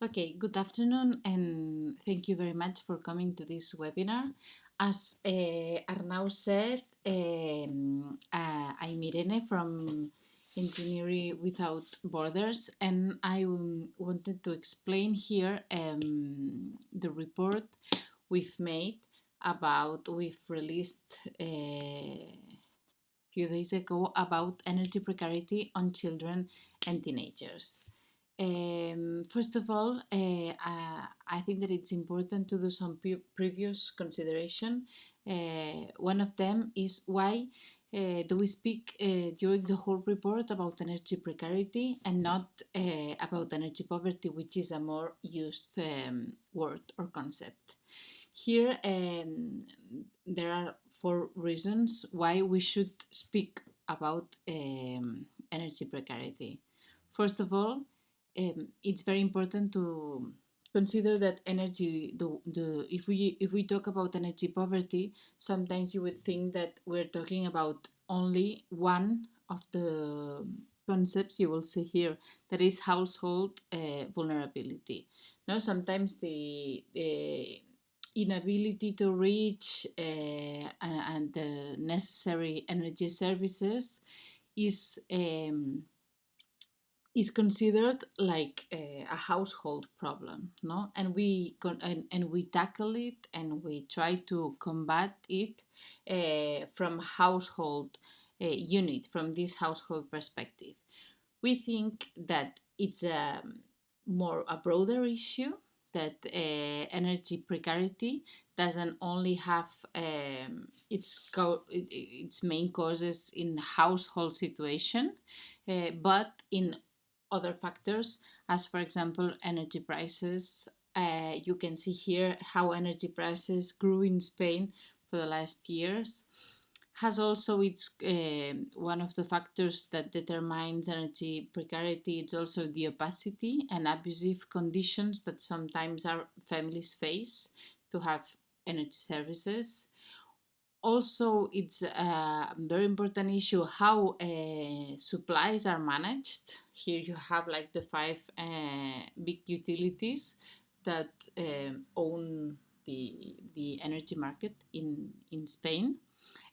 Okay, good afternoon and thank you very much for coming to this webinar. As uh, Arnau said, um, uh, I'm Irene from Engineering Without Borders and I wanted to explain here um, the report we've made about, we've released uh, a few days ago about energy precarity on children and teenagers. Um, first of all, uh, uh, I think that it's important to do some pre previous consideration. Uh, one of them is why uh, do we speak during the whole report about energy precarity and not about energy poverty, which is a more used um, word or concept. Here, um, there are four reasons why we should speak about energy precarity. First of all, um, it's very important to consider that energy the, the if we if we talk about energy poverty sometimes you would think that we're talking about only one of the concepts you will see here that is household uh, vulnerability. No sometimes the, the inability to reach uh, and, and, the necessary energy services is um, is considered like a, a, household problem no? And we and, and we tackle it and we try to combat it uh, from household uh, unit from this household perspective. We think that it's a more a broader issue that uh, energy precarity doesn't only have um, its its main causes in household situation, uh, but in other factors, as for example, energy prices. Uh, you can see here how energy prices grew in Spain for the last years. Has also its uh, one of the factors that determines energy precarity. It's also the opacity and abusive conditions that sometimes our families face to have energy services also it's a very important issue how uh, supplies are managed. Here you have like the five uh, big utilities that uh, own the, the energy market in, in Spain.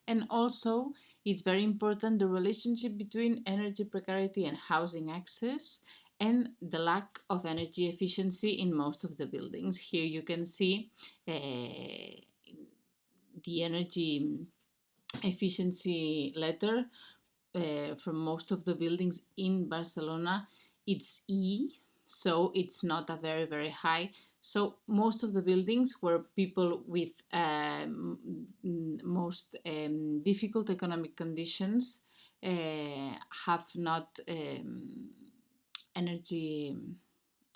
And also it's very important the relationship between energy precarity and housing access and the lack of energy efficiency in most of the buildings. Here you can see the energy efficiency letter uh, from most of the buildings in Barcelona, it's E, so it's not a very, very high. So most of the buildings where people with um, most um, difficult economic conditions uh, have not um, energy,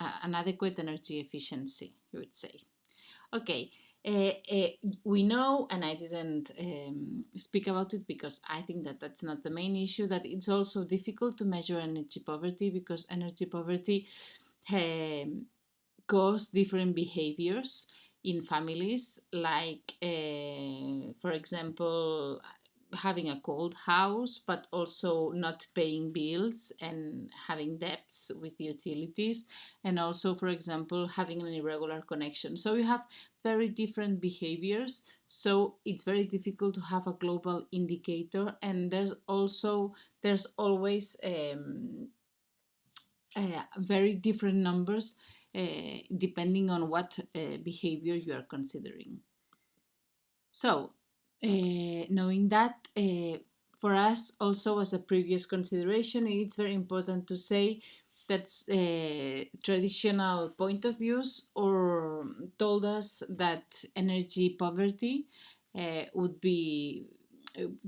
uh, an adequate energy efficiency, you would say. Okay, uh, uh, we know, and I didn't um, speak about it because I think that that's not the main issue, that it's also difficult to measure energy poverty because energy poverty um, causes different behaviors in families, like, uh, for example, having a cold house, but also not paying bills and having debts with the utilities, and also, for example, having an irregular connection. So you have very different behaviors, so it's very difficult to have a global indicator, and there's also there's always um, uh, very different numbers uh, depending on what uh, behavior you are considering. So knowing that, uh, for us also as a previous consideration, it's very important to say that uh, traditional point of views or told us that energy poverty would be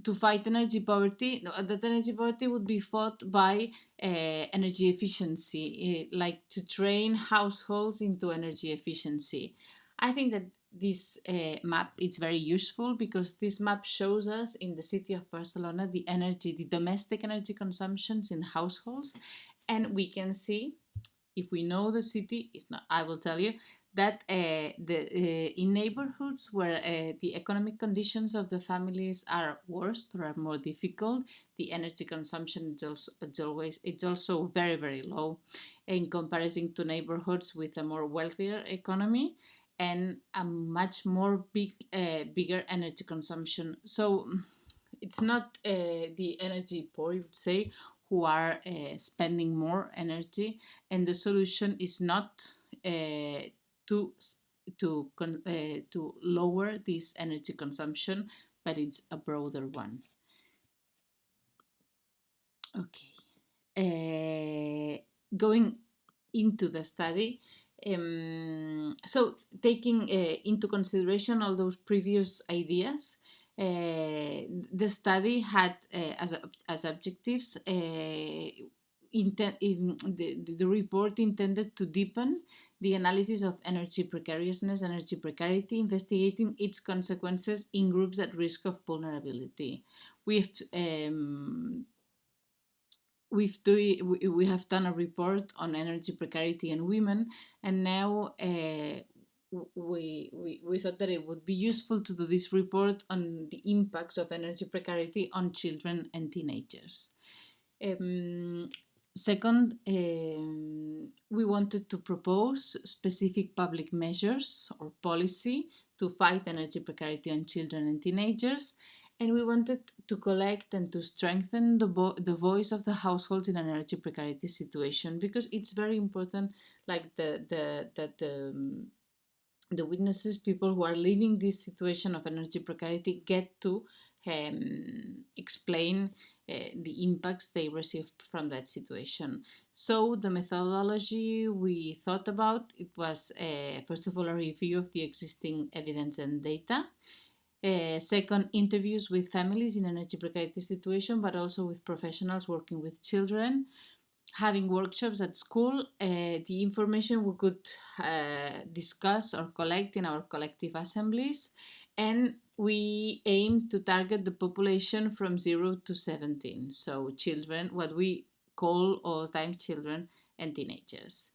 to fight energy poverty, that energy poverty would be fought by uh, energy efficiency, like to train households into energy efficiency. I think that this uh, map is very useful because this map shows us in the city of Barcelona the energy, the domestic energy consumptions in households. And we can see if we know the city, not, I will tell you that uh, the uh, in neighborhoods where uh, the economic conditions of the families are worse or are more difficult, the energy consumption is also it's always it's also very very low in comparison to neighborhoods with a more wealthier economy and a much more big uh, bigger energy consumption. So it's not uh, the energy poor, you would say, who are uh, spending more energy, and the solution is not uh, to to uh, to lower this energy consumption, but it's a broader one. Okay, uh, going into the study. Um, so taking uh, into consideration all those previous ideas, uh, the study had uh, as, as objectives the, the report intended to deepen the analysis of energy precariousness, energy precarity, investigating its consequences in groups at risk of vulnerability. We've um, we've do, we have done a report on energy precarity and women, and now uh, we, we, we thought that it would be useful to do this report on the impacts of energy precarity on children and teenagers. Um, second, um, we wanted to propose specific public measures or policy to fight energy precarity on children and teenagers. And we wanted to collect and to strengthen the, the voice of the households in an energy precarity situation because it's very important, like the, the, that the, um, the witnesses, people who are living this situation of energy precarity, get to um, explain uh, the impacts they received from that situation. So the methodology we thought about, it was uh, first of all a review of the existing evidence and data. Uh, second, interviews with families in energy precarity situation, but also with professionals working with children having workshops at school, uh, the information we could uh, discuss or collect in our collective assemblies, and we aim to target the population from 0 to 17, so children, what we call all-time children and teenagers.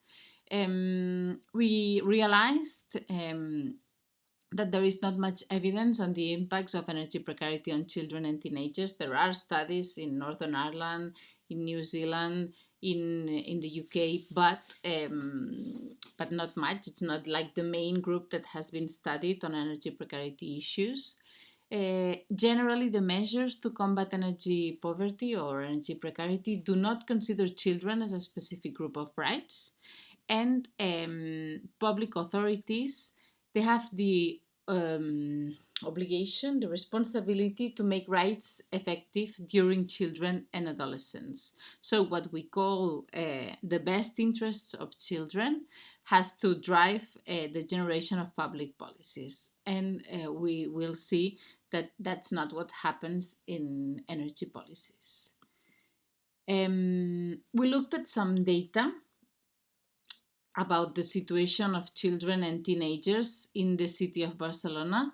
Um, we realized um, that there is not much evidence on the impacts of energy precarity on children and teenagers. There are studies in Northern Ireland, in New Zealand, in in the UK, but um, but not much. It's not like the main group that has been studied on energy precarity issues. Uh, generally, the measures to combat energy poverty or energy precarity do not consider children as a specific group of rights, and um, public authorities they have the um, obligation, the responsibility to make rights effective during children and adolescents. So what we call uh, the best interests of children has to drive uh, the generation of public policies. And uh, we will see that that's not what happens in energy policies. Um, we looked at some data about the situation of children and teenagers in the city of Barcelona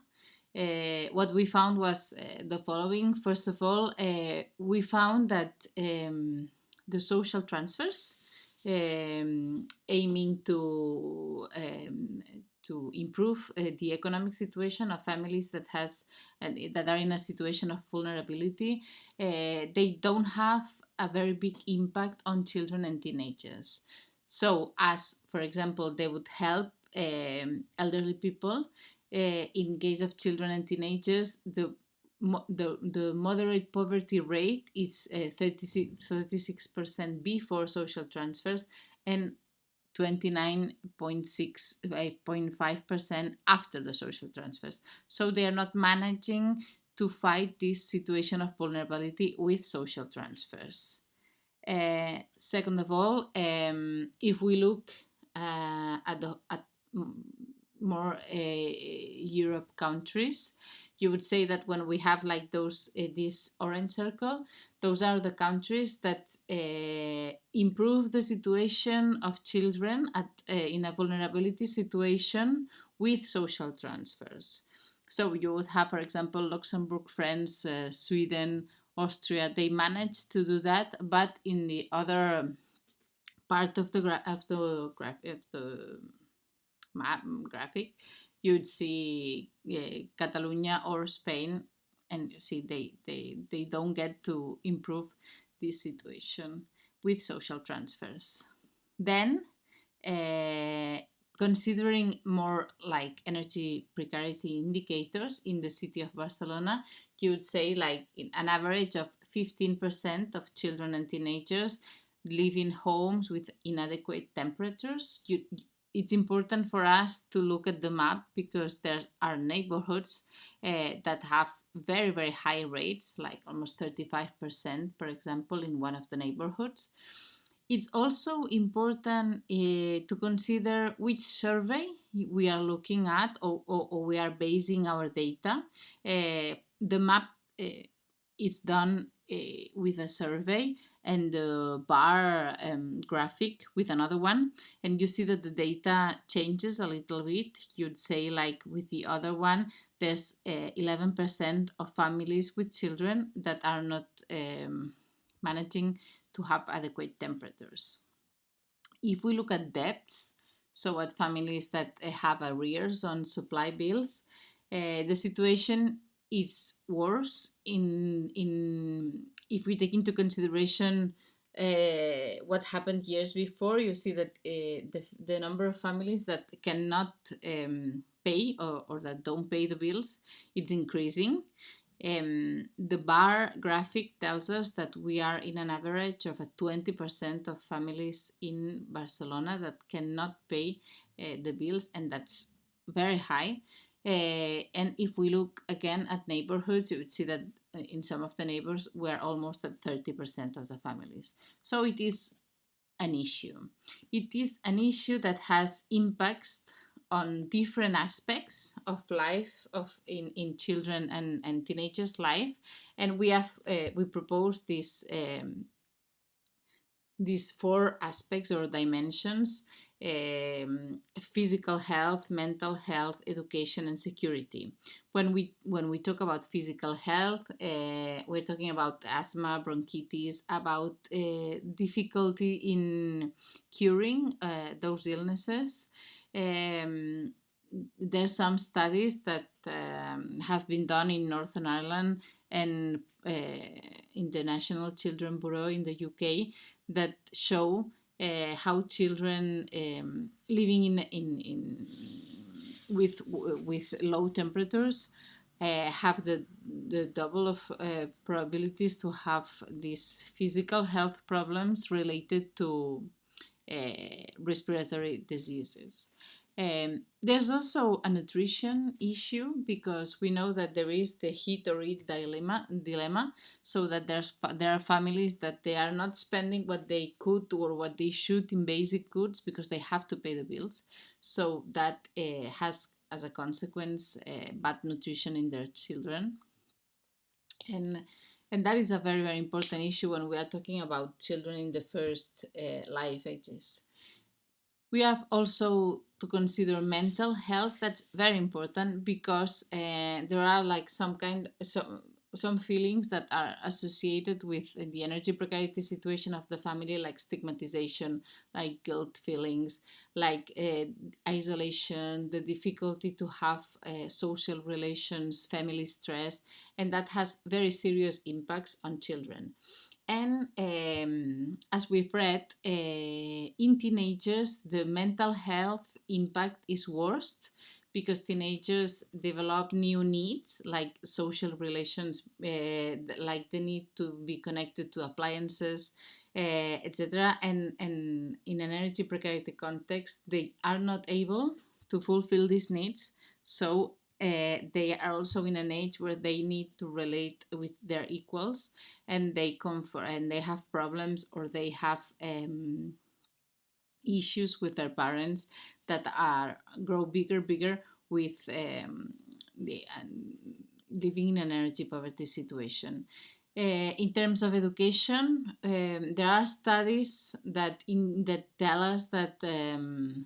uh, what we found was uh, the following. First of all, uh, we found that um, the social transfers um, aiming to um, to improve uh, the economic situation of families that has that are in a situation of vulnerability, uh, they don't have a very big impact on children and teenagers. So, as for example, they would help um, elderly people uh, in case of children and teenagers, the the, the moderate poverty rate is uh, 36% before social transfers and 29.5% after the social transfers. So they are not managing to fight this situation of vulnerability with social transfers. Uh, second of all, um, if we look uh, at, the, at more uh, Europe countries, you would say that when we have like those uh, this orange circle, those are the countries that uh, improve the situation of children at uh, in a vulnerability situation with social transfers. So you would have, for example, Luxembourg, France, Sweden, Austria. They managed to do that, but in the other part of the graph of the the map graphic, you'd see uh, Catalonia or Spain, and you see they, they, they don't get to improve this situation with social transfers. Then, uh, considering more like energy precarity indicators in the city of Barcelona, you would say like an average of 15% of children and teenagers live in homes with inadequate temperatures. You, it's important for us to look at the map because there are neighborhoods uh, that have very, very high rates, like almost 35%, for example, in one of the neighborhoods. It's also important uh, to consider which survey we are looking at or, or, or we are basing our data. Uh, the map is done with a survey and the bar um, graphic with another one and you see that the data changes a little bit you'd say like with the other one there's 11% uh, of families with children that are not um, managing to have adequate temperatures if we look at debts so at families that uh, have arrears on supply bills uh, the situation is worse in in if we take into consideration uh, what happened years before, you see that uh, the, the number of families that cannot um, pay or, or, that don't pay the bills, it's increasing. Um, the bar graphic tells us that we are in an average of a 20% of families in Barcelona that cannot pay uh, the bills, and that's very high. Uh, and if we look again at neighborhoods, you would see that uh, in some of the neighbors we're almost at 30% of the families. So it is an issue. It is an issue that has impacts on different aspects of life of in, in children and, and teenagers life and we have uh, we propose this um, these four aspects or dimensions um, physical health, mental health, education, and security. When we when we talk about physical health, uh, we're talking about asthma, bronchitis, about uh, difficulty in curing uh, those illnesses. Um, there's some studies that um, have been done in Northern Ireland and uh, in the National Children Bureau in the UK that show uh, how children um, living in, in, in with with low temperatures uh, have the the double of uh, probabilities to have these physical health problems related to respiratory diseases. Um, there's also a nutrition issue because we know that there is the heat or eat dilemma, dilemma so that there's there are families that they are not spending what they could or what they should in basic goods because they have to pay the bills. So that uh, has as a consequence uh, bad nutrition in their children. And and that is a very very important issue when we are talking about children in the first uh, life ages. We have also to consider mental health. That's very important because uh, there are like some kind some some feelings that are associated with the energy precarity situation of the family, like stigmatization, like guilt feelings, like uh, isolation, the difficulty to have uh, social relations, family stress, and that has very serious impacts on children. And um, as we've read, uh, in teenagers, the mental health impact is worst because teenagers develop new needs like social relations, uh, like the need to be connected to appliances, uh, etc. And, and in an energy precarity context, they are not able to fulfill these needs. So uh, they are also in an age where they need to relate with their equals and they come for and they have problems or they have um, issues with their parents that are grow bigger bigger with um, the uh, living in an energy poverty situation. Uh, in terms of education um, there are studies that in that tell us that um,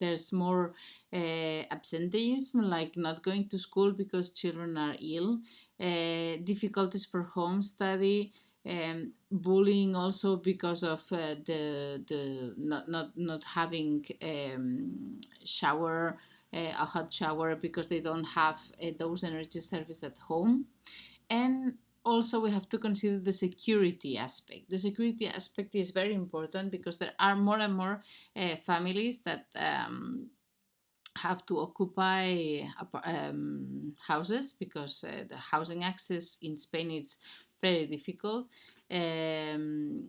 there's more uh, absenteeism, like not going to school because children are ill, uh, difficulties for home study, um, bullying also because of uh, the the not not not having um, shower uh, a hot shower because they don't have uh, those energy service at home. And also we have to consider the security aspect. The security aspect is very important because there are more and more uh, families that um, have to occupy um, houses because uh, the housing access in Spain is very difficult. Um,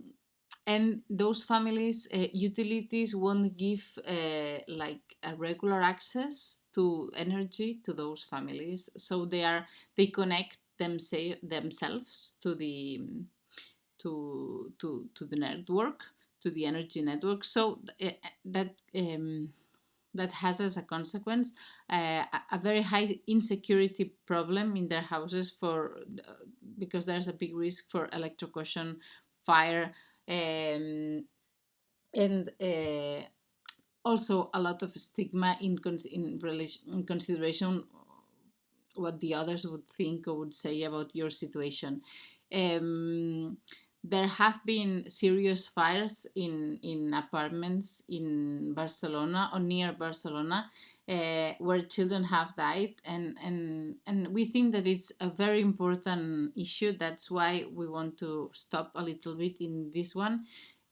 and those families, uh, utilities won't give uh, like a regular access to energy to those families. So they are they connect them say, themselves to the to to to the network to the energy network. So uh, that um, that has as a consequence uh, a very high insecurity problem in their houses for uh, because there's a big risk for electrocution, fire, um, and uh, also a lot of stigma in in relation in consideration what the others would think or would say about your situation. Um, there have been serious fires in, in apartments in Barcelona or near Barcelona uh, where children have died. And, and and we think that it's a very important issue. That's why we want to stop a little bit in this one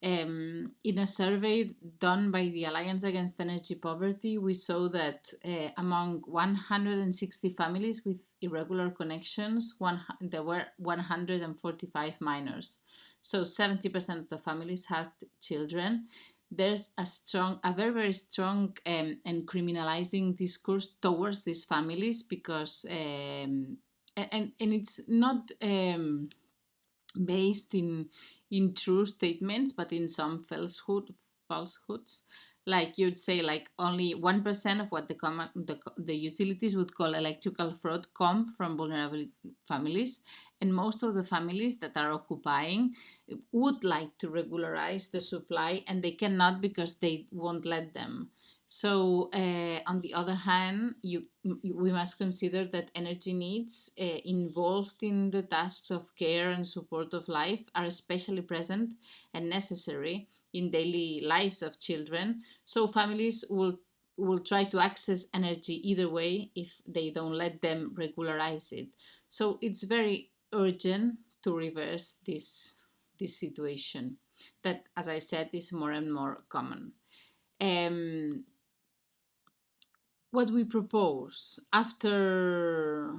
um, in a survey done by the Alliance Against Energy Poverty, we saw that uh, among 160 families with irregular connections, one, there were 145 minors. So 70% of the families had children. There's a strong, a very, very strong um, and criminalizing discourse towards these families because, um, and, and it's not um, based in in true statements, but in some falsehood, falsehoods. Like you'd say, like only one percent of what the, common, the the utilities would call electrical fraud come from vulnerable families, and most of the families that are occupying would like to regularize the supply, and they cannot because they won't let them. So, uh, on the other hand, you, we must consider that energy needs uh, involved in the tasks of care and support of life are especially present and necessary in daily lives of children. So, families will will try to access energy either way if they don't let them regularize it. So, it's very urgent to reverse this this situation that, as I said, is more and more common. Um, what we propose after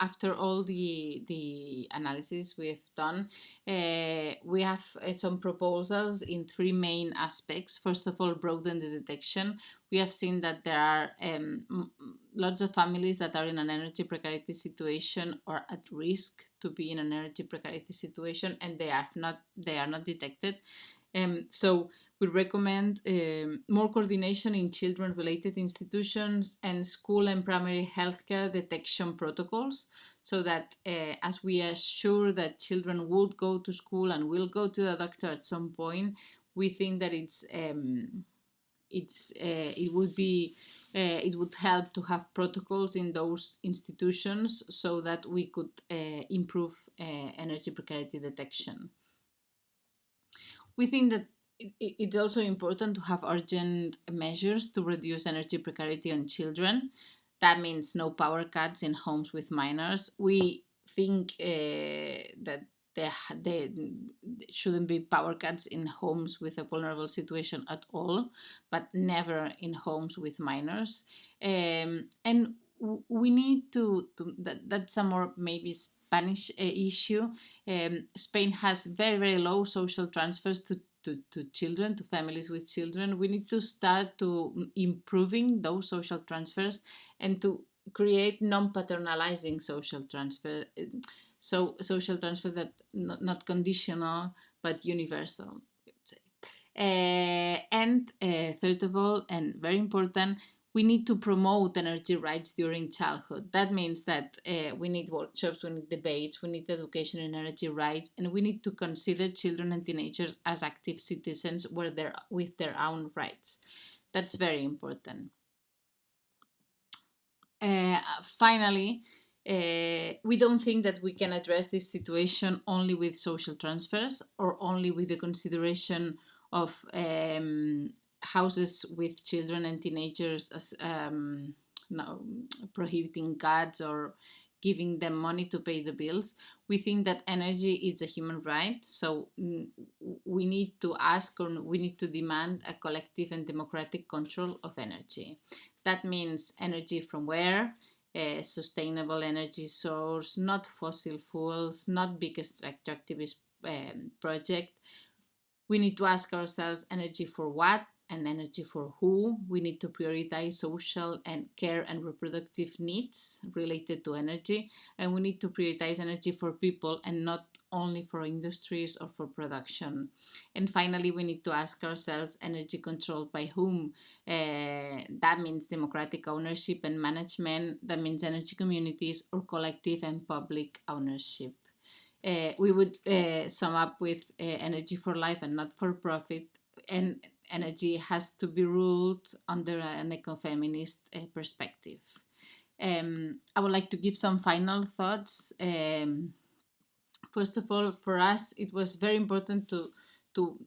after all the the analysis we've done, uh, we have uh, some proposals in three main aspects. First of all, broaden the detection. We have seen that there are um, lots of families that are in an energy precarity situation or at risk to be in an energy precarity situation, and they are not they are not detected. Um, so we recommend um, more coordination in children-related institutions and school and primary healthcare detection protocols so that uh, as we assure that children would go to school and will go to the doctor at some point, we think that it's um, it's uh, it would be uh, it would help to have protocols in those institutions so that we could uh, improve uh, energy precarity detection. We think that it's also important to have urgent measures to reduce energy precarity on children. That means no power cuts in homes with minors. We think uh, that there, there shouldn't be power cuts in homes with a vulnerable situation at all, but never in homes with minors. Um, and we need to, to that, that's a more maybe Spanish uh, issue. Um, Spain has very, very low social transfers to to, to children, to families with children, we need to start to improving those social transfers and to create non-paternalizing social transfer. So social transfer that not, not conditional but universal. Uh, and uh, third of all, and very important, we need to promote energy rights during childhood. That means that uh, we need workshops, we need debates, we need education in energy rights, and we need to consider children and teenagers as active citizens where they're, with their own rights. That's very important. Uh, finally, uh, we don't think that we can address this situation only with social transfers or only with the consideration of um, houses with children and teenagers as um, no, prohibiting guards or giving them money to pay the bills. We think that energy is a human right, so we need to ask or we need to demand a collective and democratic control of energy. That means energy from where, a sustainable energy source, not fossil fuels, not big extractivist um, project. We need to ask ourselves energy for what and energy for who. We need to prioritize social and care and reproductive needs related to energy. And we need to prioritize energy for people and not only for industries or for production. And finally, we need to ask ourselves energy controlled by whom? Uh, that means democratic ownership and management. That means energy communities or collective and public ownership. Uh, we would uh, sum up with energy for life and not for profit and energy has to be ruled under an ecofeminist uh, perspective. Um, I would like to give some final thoughts. Um, first of all, for us, it was very important to, to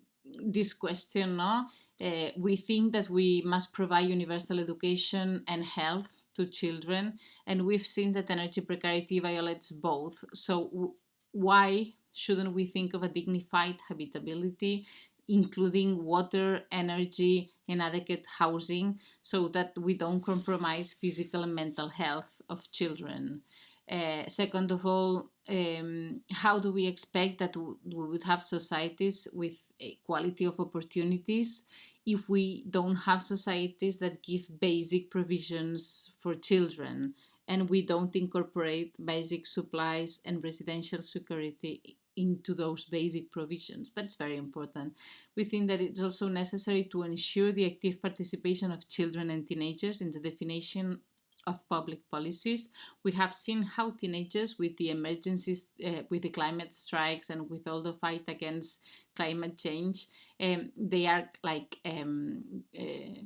this question. No? Uh, we think that we must provide universal education and health to children, and we've seen that energy precarity violates both. So why shouldn't we think of a dignified habitability including water, energy, and adequate housing so that we don't compromise physical and mental health of children. Uh, second of all, um, how do we expect that we would have societies with equality of opportunities if we don't have societies that give basic provisions for children and we don't incorporate basic supplies and residential security into those basic provisions. That's very important. We think that it's also necessary to ensure the active participation of children and teenagers in the definition of public policies. We have seen how teenagers with the emergencies, uh, with the climate strikes and with all the fight against climate change, um, they are like um, uh,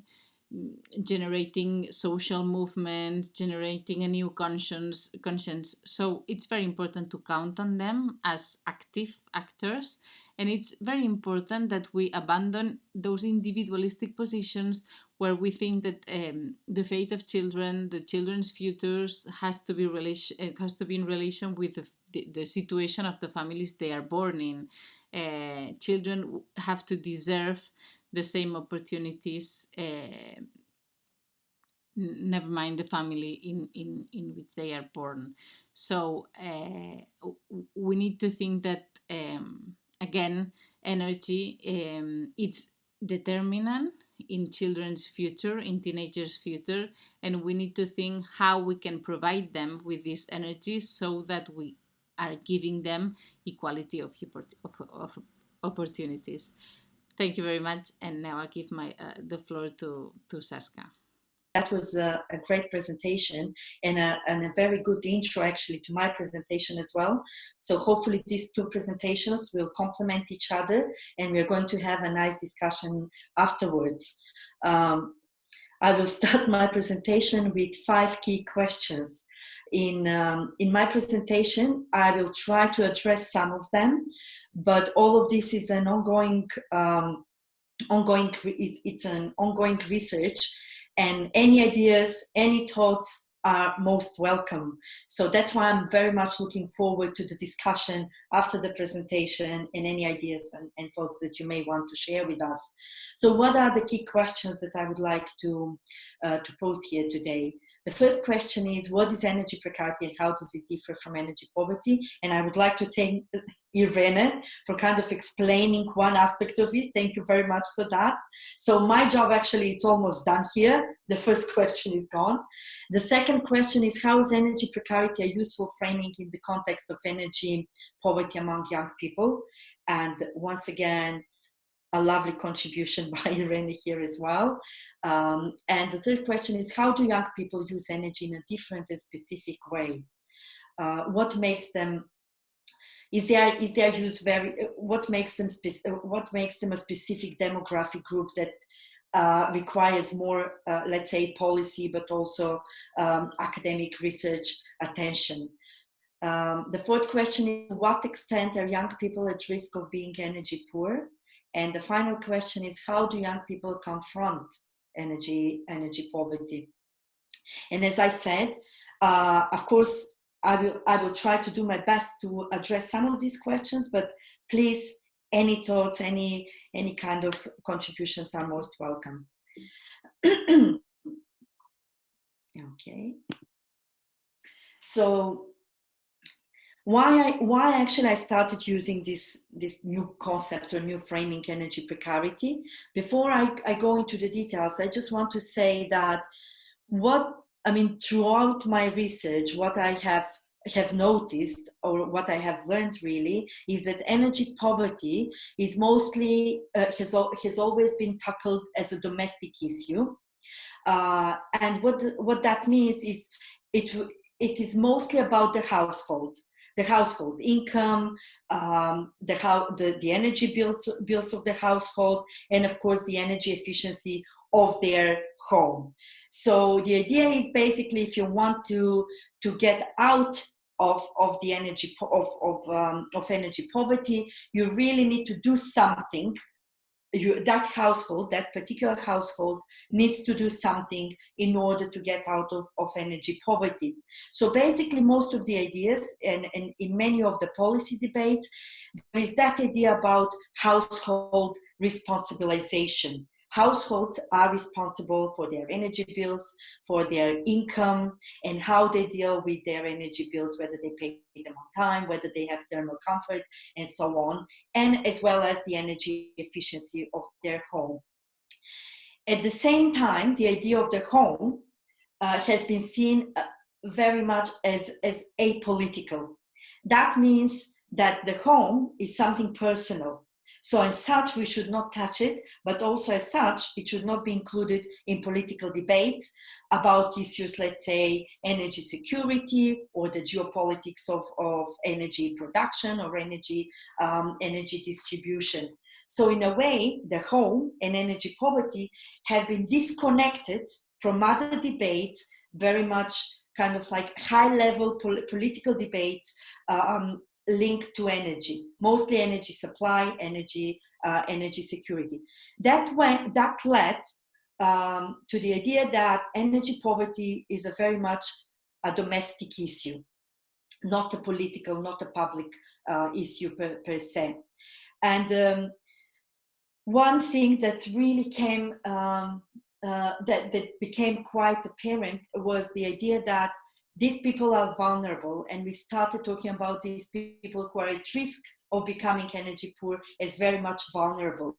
generating social movements, generating a new conscience, conscience. So it's very important to count on them as active actors. And it's very important that we abandon those individualistic positions where we think that um, the fate of children, the children's futures has to be relation, has to be in relation with the, the, situation of the families they are born in. Uh, children have to deserve the same opportunities uh, never mind the family in, in, in which they are born. So uh, we need to think that, um, again, energy, um, it's determinant in children's future, in teenagers' future, and we need to think how we can provide them with this energy so that we are giving them equality of, of, opportunities. Thank you very much. And now I'll give my uh, the floor to, to Saska. That was a, a great presentation and a, and a very good intro actually to my presentation as well. So hopefully these two presentations will complement each other and we're going to have a nice discussion afterwards. Um, I will start my presentation with five key questions in um, in my presentation i will try to address some of them but all of this is an ongoing um, ongoing it's an ongoing research and any ideas any thoughts are most welcome. So that's why I'm very much looking forward to the discussion after the presentation and any ideas and, and, thoughts that you may want to share with us. So what are the key questions that I would like to, uh, to pose here today? The first question is, what is energy precarity and how does it differ from energy poverty? And I would like to thank Irene for kind of explaining one aspect of it. Thank you very much for that. So my job actually, it's almost done here. The first question is gone. The second question is, how is energy precarity a useful framing in the context of energy poverty among young people? And once again, a lovely contribution by Irene here as well. Um, and the third question is, how do young people use energy in a different and specific way? Uh, what makes them is their is their use very what makes them what makes them a specific demographic group that uh, requires more, uh, let's say, policy, but also um, academic research attention. Um, the fourth question is, what extent are young people at risk of being energy poor? And the final question is, how do young people confront energy, energy poverty? And as I said, uh, of course, I will, I will try to do my best to address some of these questions, but please, any thoughts, any, any kind of contributions are most welcome. okay. So why I, why actually I started using this, this new concept or new framing energy precarity. Before I, I go into the details, I just want to say that what, I mean, throughout my research, what I have have noticed or what I have learned really is that energy poverty is mostly uh, has, has always been tackled as a domestic issue uh, and what what that means is it it is mostly about the household the household income, um, the, how, the, the energy bills, bills of the household, and of course the energy efficiency of their home. So the idea is basically if you want to, to get out of, of the energy of, of, um, of energy poverty, you really need to do something you, that household, that particular household needs to do something in order to get out of, of energy poverty. So basically most of the ideas and, and in many of the policy debates, there is that idea about household responsibilization households are responsible for their energy bills, for their income, and how they deal with their energy bills, whether they pay them on time, whether they have thermal comfort, and so on, and as well as the energy efficiency of their home. At the same time, the idea of the home uh, has been seen uh, very much as, as apolitical. That means that the home is something personal. So as such, we should not touch it, but also as such, it should not be included in political debates about issues, let's say, energy security or the geopolitics of, of energy production or energy, um, energy distribution. So in a way, the home and energy poverty have been disconnected from other debates, very much kind of like high level pol political debates um, linked to energy, mostly energy supply, energy, uh, energy security. That, went, that led um, to the idea that energy poverty is a very much a domestic issue, not a political, not a public uh, issue per, per, se. And um, one thing that really came, um, uh, that, that became quite apparent was the idea that these people are vulnerable and we started talking about these people who are at risk of becoming energy poor as very much vulnerable.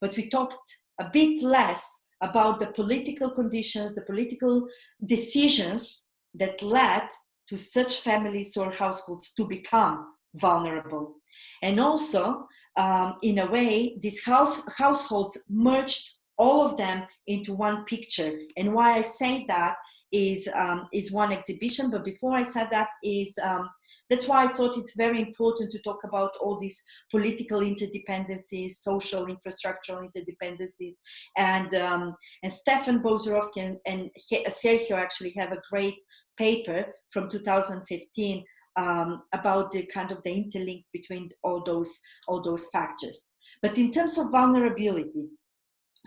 But we talked a bit less about the political conditions, the political decisions that led to such families or households to become vulnerable. And also, um, in a way, these house, households merged all of them into one picture. And why I say that is, um, is one exhibition. But before I said that is, um, that's why I thought it's very important to talk about all these political interdependencies, social infrastructural interdependencies. And, um, and Stefan Bouzarovski and, and Sergio actually have a great paper from 2015 um, about the kind of the interlinks between all those all those factors. But in terms of vulnerability,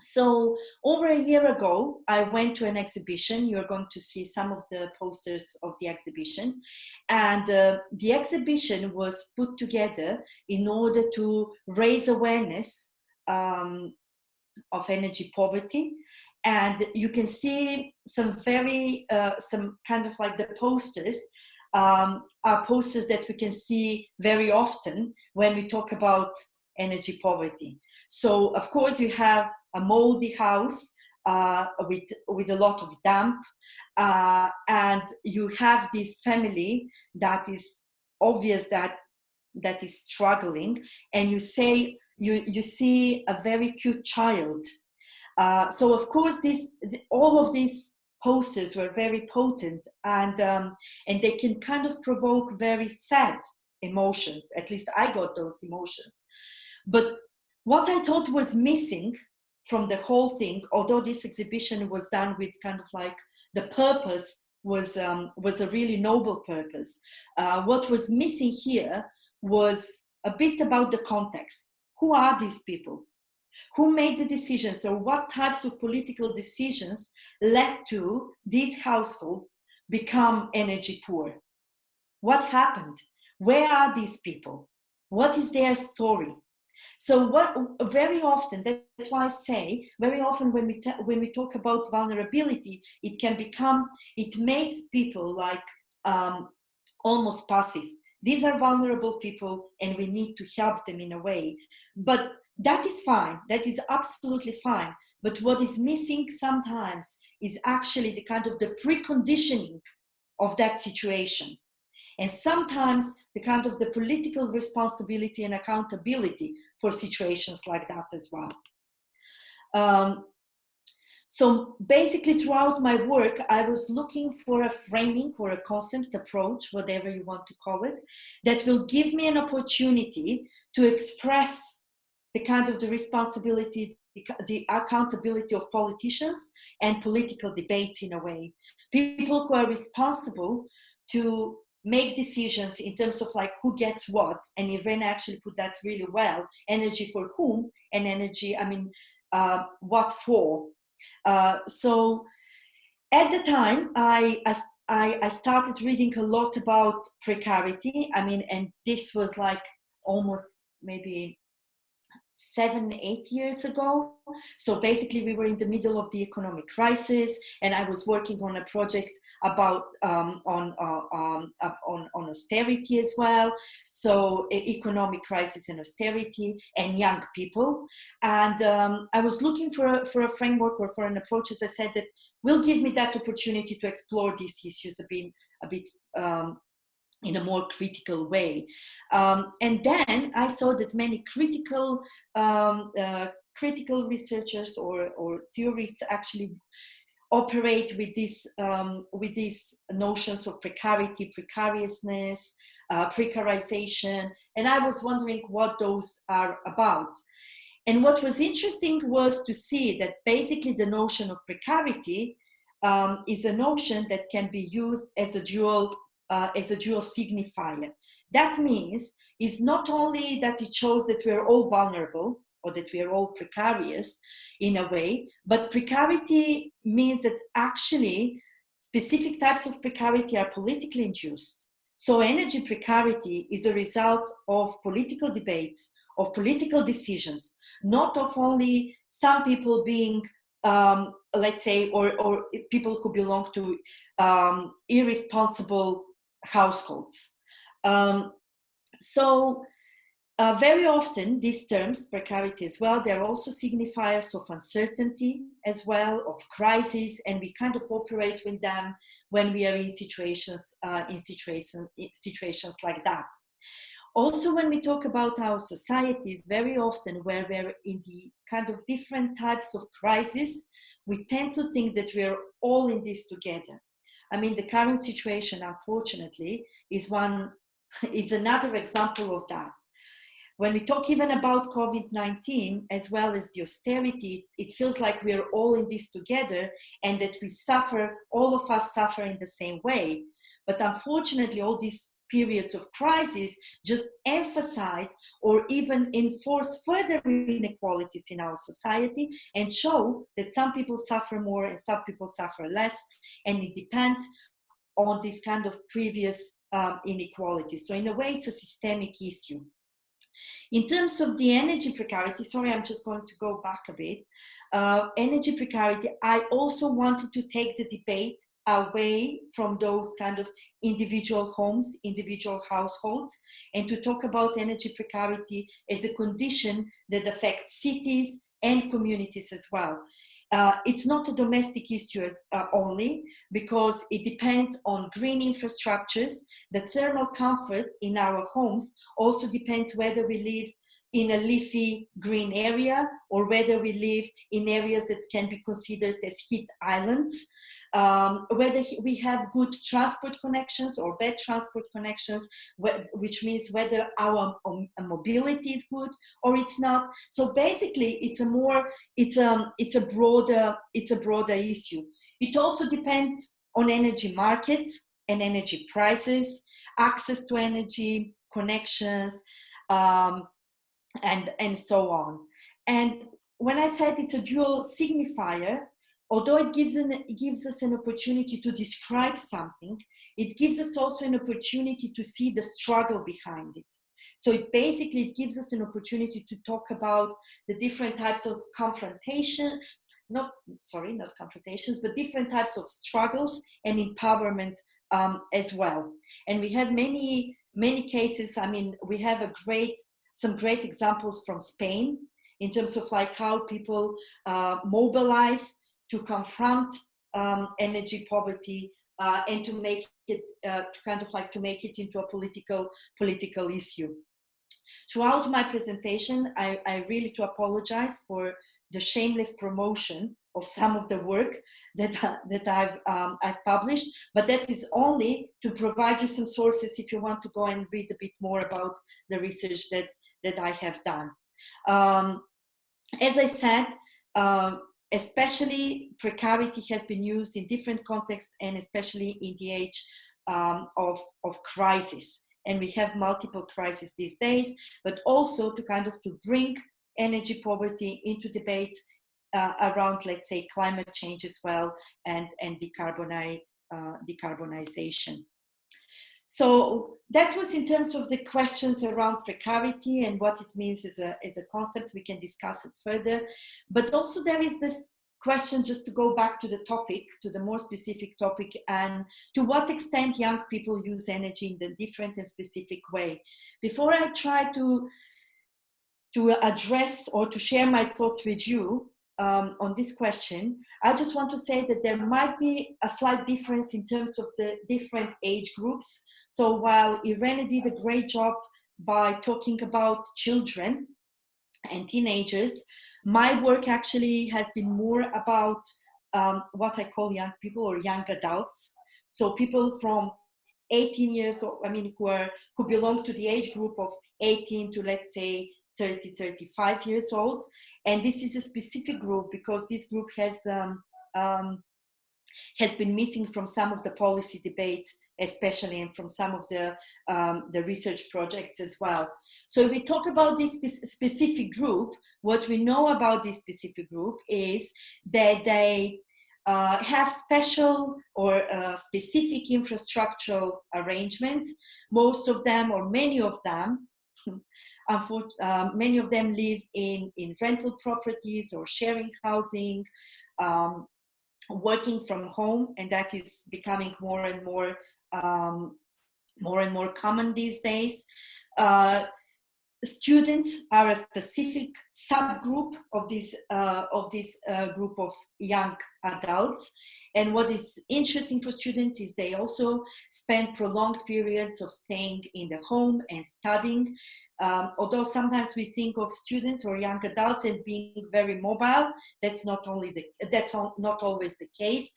so over a year ago, I went to an exhibition. You're going to see some of the posters of the exhibition. And uh, the exhibition was put together in order to raise awareness um, of energy poverty. And you can see some very, uh, some kind of like the posters um, are posters that we can see very often when we talk about energy poverty. So of course you have a moldy house uh, with, with a lot of damp. Uh, and you have this family that is obvious that that is struggling and you say you you see a very cute child uh, so of course this all of these posters were very potent and um, and they can kind of provoke very sad emotions at least i got those emotions but what i thought was missing from the whole thing, although this exhibition was done with kind of like the purpose was um, was a really noble purpose. Uh, what was missing here was a bit about the context. Who are these people? Who made the decisions or what types of political decisions led to these households become energy poor? What happened? Where are these people? What is their story? So what very often, that's why I say, very often when we, when we talk about vulnerability, it can become, it makes people like um, almost passive. These are vulnerable people and we need to help them in a way. But that is fine, that is absolutely fine. But what is missing sometimes is actually the kind of the preconditioning of that situation. And sometimes the kind of the political responsibility and accountability for situations like that as well. Um, so basically throughout my work, I was looking for a framing or a concept approach, whatever you want to call it, that will give me an opportunity to express the kind of the responsibility, the, the accountability of politicians and political debates in a way. People who are responsible to make decisions in terms of like who gets what. And Irene actually put that really well. Energy for whom? And energy I mean uh, what for? Uh, so at the time I, I I started reading a lot about precarity. I mean and this was like almost maybe seven, eight years ago. So basically we were in the middle of the economic crisis and I was working on a project about um, on, uh, um, on, on austerity as well. So economic crisis and austerity and young people. And um, I was looking for a, for a framework or for an approach, as I said, that will give me that opportunity to explore these issues a bit, a bit um, in a more critical way. Um, and then I saw that many critical um, uh, critical researchers or, or theorists actually operate with this um, with these notions of precarity, precariousness, uh, precarization, and I was wondering what those are about. And what was interesting was to see that basically the notion of precarity um, is a notion that can be used as a dual uh, as a dual signifier. That means is not only that it shows that we're all vulnerable or that we are all precarious in a way, but precarity means that actually specific types of precarity are politically induced. So energy precarity is a result of political debates, of political decisions, not of only some people being um, let's say, or, or people who belong to um, irresponsible households. Um, so uh, very often these terms, precarity as well, they're also signifiers of uncertainty as well, of crisis, and we kind of operate with them when we are in situations, uh, in situation, in situations like that. Also, when we talk about our societies, very often where we're in the kind of different types of crisis, we tend to think that we're all in this together. I mean, the current situation, unfortunately, is one, it's another example of that. When we talk even about COVID-19, as well as the austerity, it feels like we're all in this together and that we suffer, all of us suffer in the same way. But unfortunately, all these periods of crisis just emphasize or even enforce further inequalities in our society and show that some people suffer more and some people suffer less and it depends on this kind of previous um, inequality. So in a way, it's a systemic issue. In terms of the energy precarity, sorry, I'm just going to go back a bit. Uh, energy precarity, I also wanted to take the debate away from those kind of individual homes, individual households, and to talk about energy precarity as a condition that affects cities and communities as well. Uh, it's not a domestic issue uh, only because it depends on green infrastructures. The thermal comfort in our homes also depends whether we live in a leafy green area or whether we live in areas that can be considered as heat islands um, whether we have good transport connections or bad transport connections, which means whether our um, mobility is good or it's not. So basically, it's a more it's a um, it's a broader it's a broader issue. It also depends on energy markets and energy prices, access to energy, connections, um, and and so on. And when I said it's a dual signifier, although it gives, an, it gives us an opportunity to describe something, it gives us also an opportunity to see the struggle behind it. So it basically, it gives us an opportunity to talk about the different types of confrontation, not, sorry, not confrontations, but different types of struggles and empowerment um, as well. And we have many, many cases, I mean, we have a great, some great examples from Spain in terms of like how people uh, mobilize to confront um, energy poverty uh, and to make it uh, to kind of like to make it into a political political issue. Throughout my presentation, I, I really to apologize for the shameless promotion of some of the work that, that I've, um, I've published, but that is only to provide you some sources if you want to go and read a bit more about the research that, that I have done. Um, as I said, uh, especially precarity has been used in different contexts and especially in the age um, of, of crisis. And we have multiple crises these days, but also to kind of to bring energy poverty into debates uh, around, let's say, climate change as well and, and decarbonize, uh, decarbonization. So that was in terms of the questions around precarity and what it means as a, as a concept. We can discuss it further. But also there is this question just to go back to the topic, to the more specific topic, and to what extent young people use energy in the different and specific way. Before I try to, to address or to share my thoughts with you, um, on this question, I just want to say that there might be a slight difference in terms of the different age groups. So while Irene did a great job by talking about children and teenagers, my work actually has been more about um, what I call young people or young adults. So people from 18 years, I mean, who are who belong to the age group of 18 to let's say 30, 35 years old. And this is a specific group because this group has, um, um, has been missing from some of the policy debates, especially and from some of the, um, the research projects as well. So if we talk about this specific group, what we know about this specific group is that they uh, have special or uh, specific infrastructural arrangements. Most of them or many of them um, many of them live in, in rental properties or sharing housing, um, working from home, and that is becoming more and more um, more and more common these days. Uh, students are a specific subgroup of this uh, of this uh, group of young adults. And what is interesting for students is they also spend prolonged periods of staying in the home and studying. Um, although sometimes we think of students or young adults as being very mobile that's not only the that's not always the case.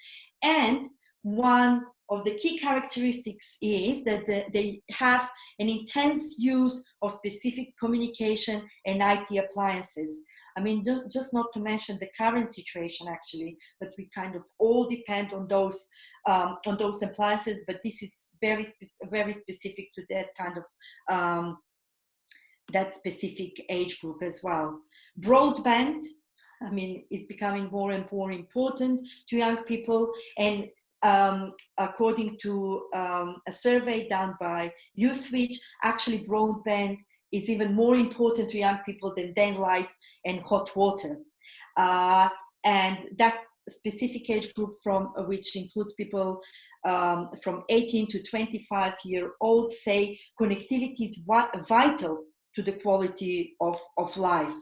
And one of the key characteristics is that they have an intense use of specific communication and IT appliances. I mean, just, just not to mention the current situation actually, but we kind of all depend on those um, on those appliances, but this is very, very specific to that kind of um, that specific age group as well. Broadband, I mean, it's becoming more and more important to young people and um, according to um, a survey done by Uswitch, actually broadband is even more important to young people than daylight and hot water. Uh, and that specific age group from uh, which includes people um, from 18 to 25 year old say connectivity is vital to the quality of, of life.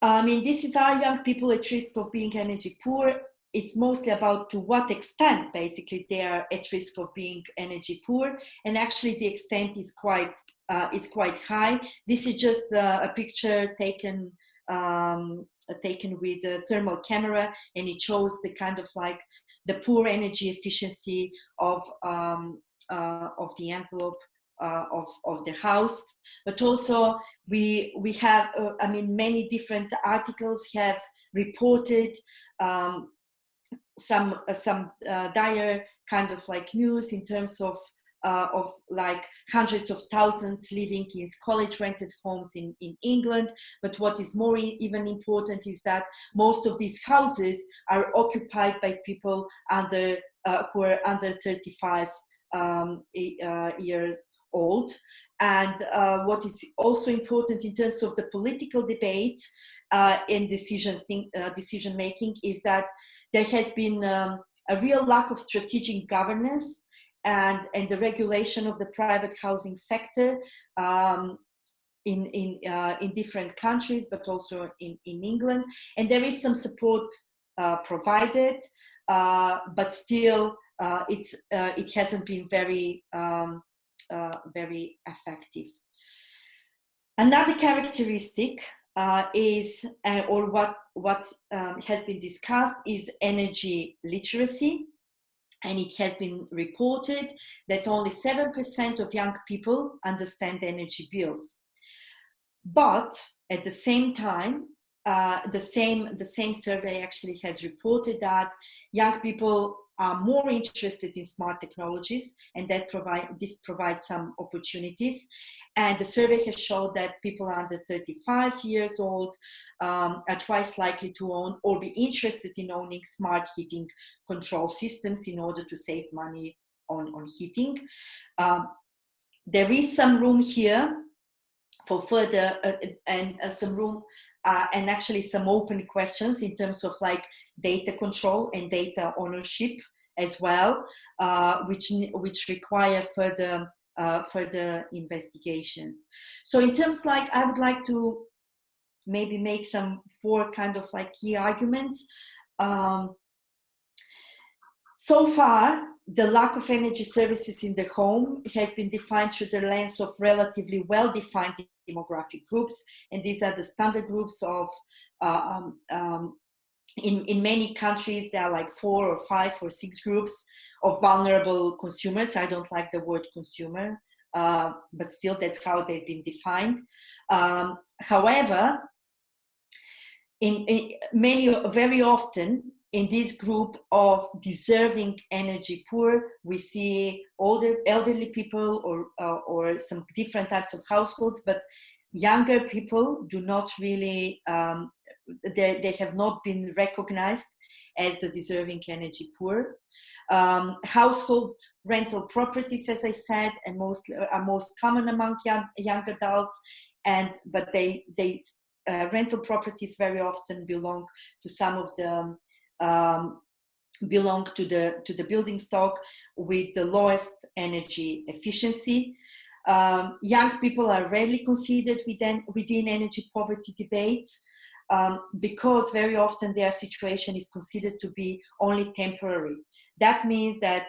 I mean, this is our young people at risk of being energy poor it's mostly about to what extent basically they are at risk of being energy poor. And actually the extent is quite uh, is quite high. This is just uh, a picture taken um, taken with a thermal camera and it shows the kind of like the poor energy efficiency of um, uh, of the envelope uh, of, of the house. But also we we have uh, i mean many different articles have reported um, some uh, some uh, dire kind of like news in terms of uh, of like hundreds of thousands living in college rented homes in, in England. But what is more even important is that most of these houses are occupied by people under uh, who are under 35 um, uh, years old. And uh, what is also important in terms of the political debate uh, in decision think, uh, decision making is that there has been um, a real lack of strategic governance and, and the regulation of the private housing sector um, in, in, uh, in different countries, but also in, in England. And there is some support uh, provided, uh, but still uh, it's, it hasn't been very, um, very effective. Another characteristic uh, is, uh, or what, what um, has been discussed is energy literacy. And it has been reported that only 7% of young people understand energy bills. But at the same time, uh, the same the same survey actually has reported that young people are more interested in smart technologies and that provide this provides some opportunities and the survey has showed that people under 35 years old um, are twice likely to own or be interested in owning smart heating control systems in order to save money on, on heating. Um, there is some room here for further uh, and uh, some room uh, and actually some open questions in terms of like data control and data ownership as well, uh, which which require further uh, further investigations. So in terms like I would like to maybe make some four kind of like key arguments. Um, so far, the lack of energy services in the home has been defined through the lens of relatively well-defined demographic groups, and these are the standard groups of uh, um, um, in, in many countries, there are like four or five or six groups of vulnerable consumers. I don't like the word consumer, uh, but still that's how they've been defined. Um, however, in, in, many, very often in this group of deserving energy poor, we see older elderly people or, uh, or some different types of households, but younger people do not really, um, they, they have not been recognized as the deserving energy poor. Um, household rental properties, as I said, and most are most common among young, young adults, and but they they uh, rental properties very often belong to some of the um, belong to the to the building stock with the lowest energy efficiency. Um, young people are rarely considered within, within energy poverty debates um, because very often their situation is considered to be only temporary. That means that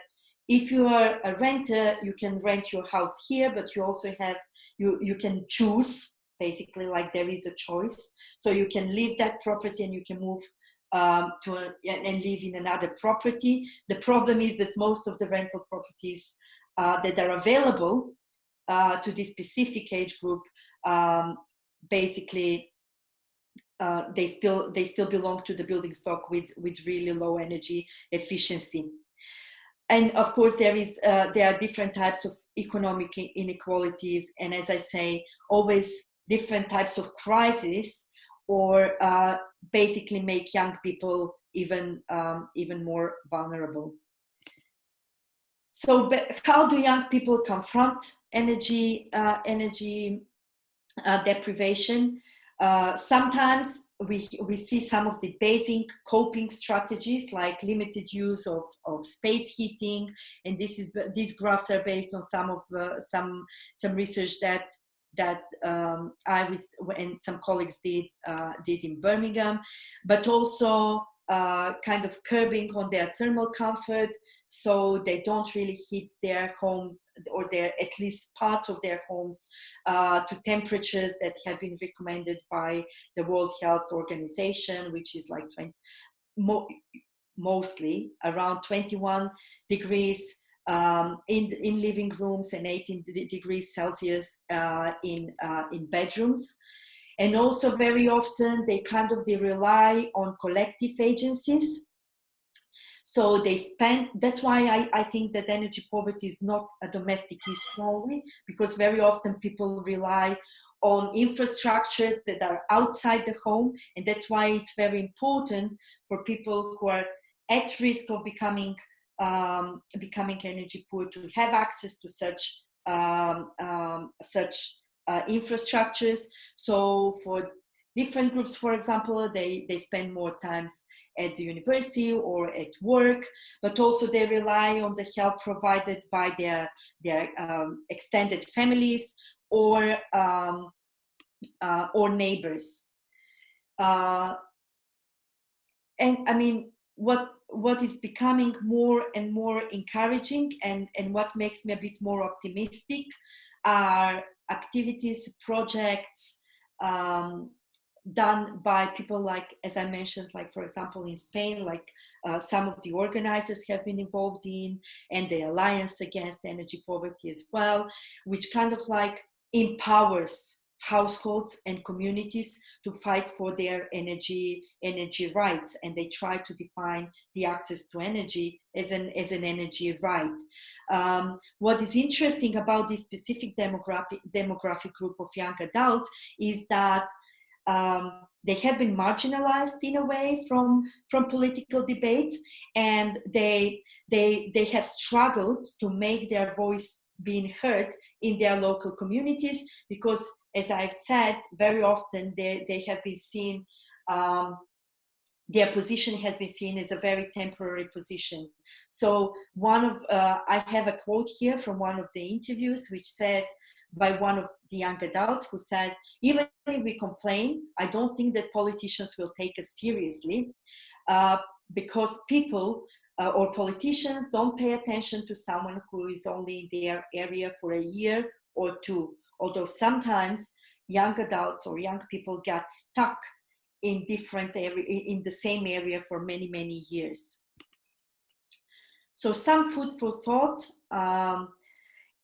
if you are a renter, you can rent your house here, but you also have, you, you can choose, basically like there is a choice. So you can leave that property and you can move um, to a, and live in another property. The problem is that most of the rental properties uh, that are available uh, to this specific age group, um, basically uh, they still they still belong to the building stock with with really low energy efficiency. And of course, there is uh, there are different types of economic inequalities, and as I say, always different types of crises, or uh, basically make young people even um, even more vulnerable. So, how do young people confront energy uh, energy uh, deprivation? Uh, sometimes we, we see some of the basic coping strategies like limited use of, of space heating. And this is these graphs are based on some of uh, some some research that that um, I with and some colleagues did uh, did in Birmingham, but also uh, kind of curbing on their thermal comfort so they don't really heat their homes or their at least parts of their homes uh, to temperatures that have been recommended by the World Health Organization, which is like 20, mo mostly around 21 degrees um, in, in living rooms and 18 degrees Celsius uh, in, uh, in bedrooms. And also very often they kind of, they rely on collective agencies. So they spend, that's why I, I think that energy poverty is not a domestic issue only, because very often people rely on infrastructures that are outside the home. And that's why it's very important for people who are at risk of becoming um, becoming energy poor to have access to such um, um, such uh, infrastructures. So for different groups, for example, they, they spend more times at the university or at work, but also they rely on the help provided by their, their um, extended families or, um, uh, or neighbors. Uh, and I mean, what what is becoming more and more encouraging and, and what makes me a bit more optimistic are activities, projects um, done by people like, as I mentioned, like for example in Spain, like uh, some of the organizers have been involved in and the Alliance Against Energy Poverty as well, which kind of like empowers households and communities to fight for their energy energy rights and they try to define the access to energy as an as an energy right. Um, what is interesting about this specific demographic demographic group of young adults is that um, they have been marginalized in a way from from political debates and they they they have struggled to make their voice being heard in their local communities because as I've said, very often they, they have been seen, um, their position has been seen as a very temporary position. So one of, uh, I have a quote here from one of the interviews which says, by one of the young adults who says, even if we complain, I don't think that politicians will take us seriously uh, because people uh, or politicians don't pay attention to someone who is only in their area for a year or two although sometimes young adults or young people get stuck in different area in the same area for many many years. So some food for thought um,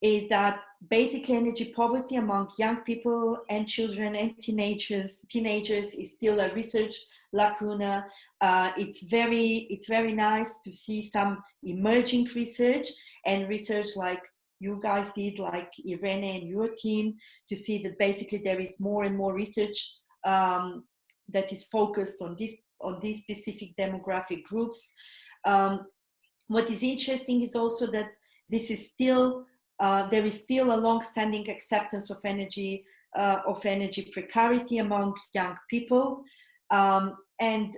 is that basically energy poverty among young people and children and teenagers teenagers is still a research lacuna. Uh, it's very it's very nice to see some emerging research and research like you guys did, like Irene and your team, to see that basically there is more and more research um, that is focused on this on these specific demographic groups. Um, what is interesting is also that this is still uh, there is still a long-standing acceptance of energy uh, of energy precarity among young people, um, and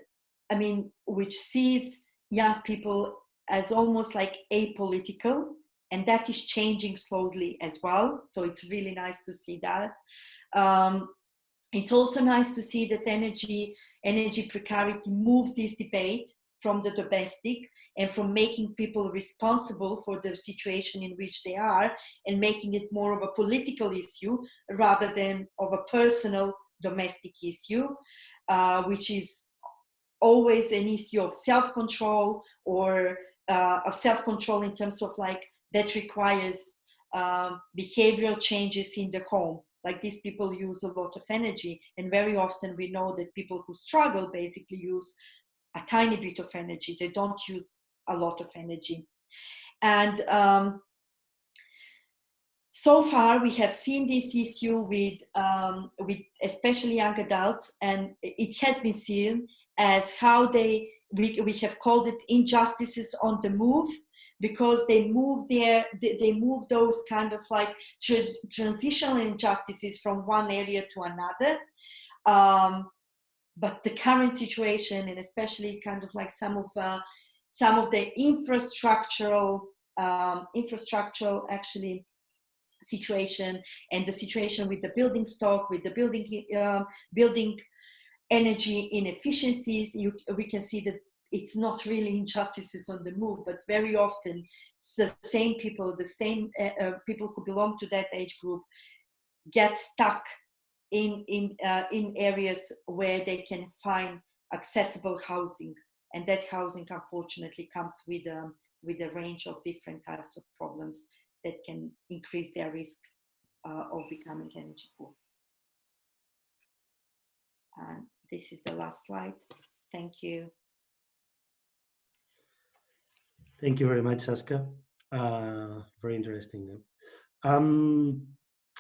I mean, which sees young people as almost like apolitical and that is changing slowly as well. So it's really nice to see that. Um, it's also nice to see that energy, energy precarity moves this debate from the domestic and from making people responsible for the situation in which they are and making it more of a political issue rather than of a personal domestic issue, uh, which is always an issue of self-control or uh, of self-control in terms of like that requires um, behavioral changes in the home. Like these people use a lot of energy, and very often we know that people who struggle basically use a tiny bit of energy. They don't use a lot of energy. And um, so far we have seen this issue with, um, with especially young adults, and it has been seen as how they, we, we have called it injustices on the move, because they move their they move those kind of like tra transitional injustices from one area to another. Um, but the current situation and especially kind of like some of uh, some of the infrastructural um, infrastructural actually situation and the situation with the building stock with the building uh, building energy inefficiencies you, we can see that it's not really injustices on the move, but very often it's the same people, the same uh, uh, people who belong to that age group get stuck in, in, uh, in areas where they can find accessible housing. And that housing, unfortunately, comes with, um, with a range of different types of problems that can increase their risk uh, of becoming energy poor. And this is the last slide. Thank you. Thank you very much, Saska. Uh, very interesting. Um,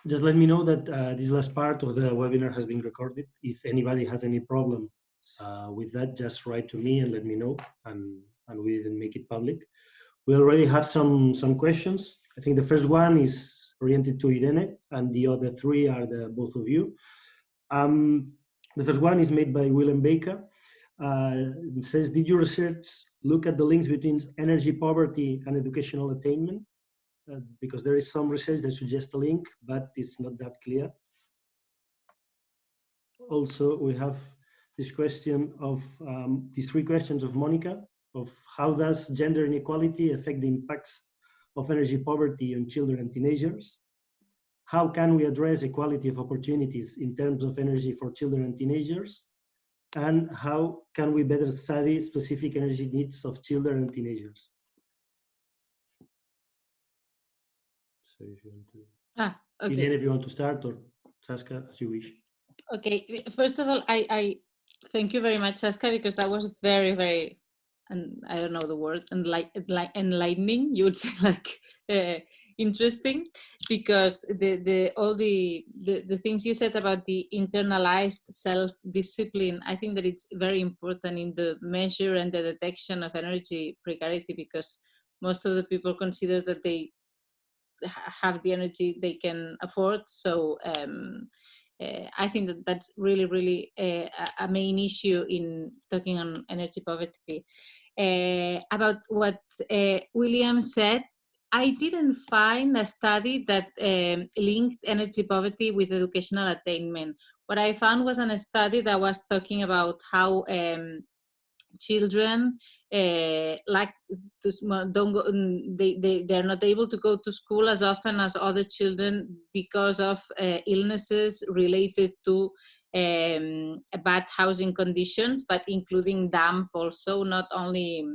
just let me know that uh, this last part of the webinar has been recorded. If anybody has any problem uh, with that, just write to me and let me know, and, and we didn't make it public. We already have some, some questions. I think the first one is oriented to Irene, and the other three are the both of you. Um, the first one is made by Willem Baker. Uh, it says, did your research look at the links between energy poverty and educational attainment? Uh, because there is some research that suggests a link, but it's not that clear. Also, we have this question of um, these three questions of Monica of how does gender inequality affect the impacts of energy poverty on children and teenagers? How can we address equality of opportunities in terms of energy for children and teenagers? And how can we better study specific energy needs of children and teenagers? So if you want to, ah, okay. Irene, if you want to start or Saska, as you wish. Okay, first of all, I, I thank you very much, Saska, because that was very, very, and I don't know the word, enlight, enlightening, you would say like uh, interesting, because the, the all the, the, the things you said about the internalized self-discipline, I think that it's very important in the measure and the detection of energy precarity, because most of the people consider that they have the energy they can afford. So um, uh, I think that that's really, really uh, a main issue in talking on energy poverty. Uh, about what William said, I didn't find a study that um, linked energy poverty with educational attainment. What I found was a study that was talking about how um, children uh, like to don't go mm, they, they they're not able to go to school as often as other children because of uh, illnesses related to um, bad housing conditions but including damp also not only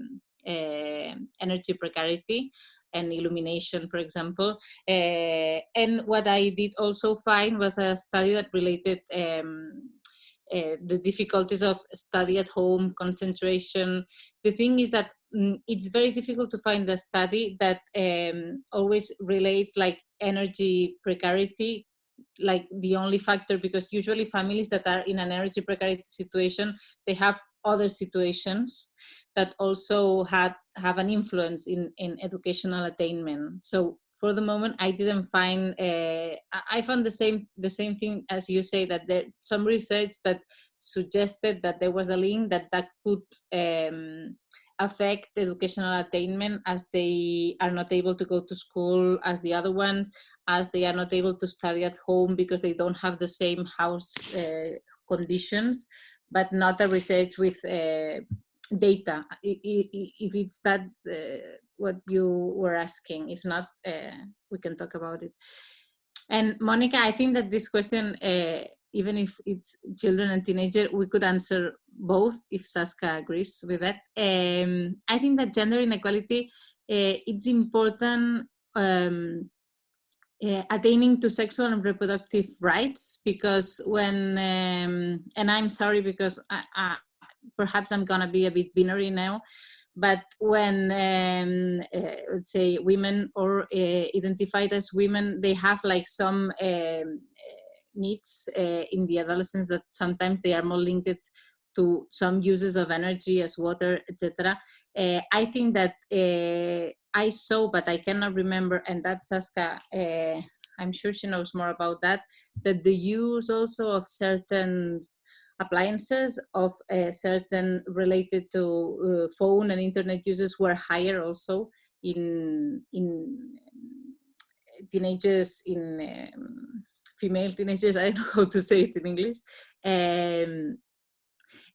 uh, energy precarity and illumination, for example. Uh, and what I did also find was a study that related um, uh, the difficulties of study at home, concentration. The thing is that mm, it's very difficult to find a study that um, always relates like energy precarity like the only factor because usually families that are in an energy precarity situation they have other situations that also had have an influence in in educational attainment. So for the moment i didn't find uh, i found the same the same thing as you say that there some research that suggested that there was a link that that could um, affect educational attainment as they are not able to go to school as the other ones as they are not able to study at home because they don't have the same house uh, conditions but not a research with uh, data if it's that uh, what you were asking. If not, uh, we can talk about it. And Monica, I think that this question, uh, even if it's children and teenager, we could answer both if saskia agrees with that. Um, I think that gender inequality, uh, it's important um, uh, attaining to sexual and reproductive rights because when, um, and I'm sorry because I, I, perhaps I'm gonna be a bit binary now, but when um, uh, let's say women or uh, identified as women they have like some um, needs uh, in the adolescence that sometimes they are more linked to some uses of energy as water etc uh, i think that uh, i saw but i cannot remember and that's Saska uh, i'm sure she knows more about that that the use also of certain appliances of a certain related to uh, phone and internet users were higher also in in teenagers in um, female teenagers i don't know how to say it in english. Um,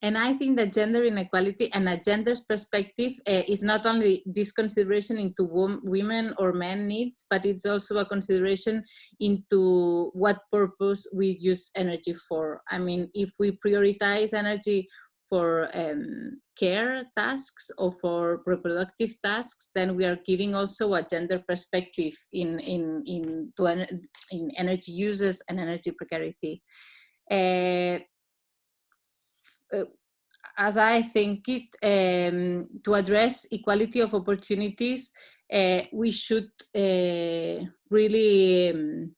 And I think that gender inequality and a gender's perspective uh, is not only this consideration into women or men needs, but it's also a consideration into what purpose we use energy for. I mean, if we prioritize energy for um, care tasks or for reproductive tasks, then we are giving also a gender perspective in, in, in, in energy uses and energy precarity. Uh, uh, as I think it, um, to address equality of opportunities, uh, we should uh, really um,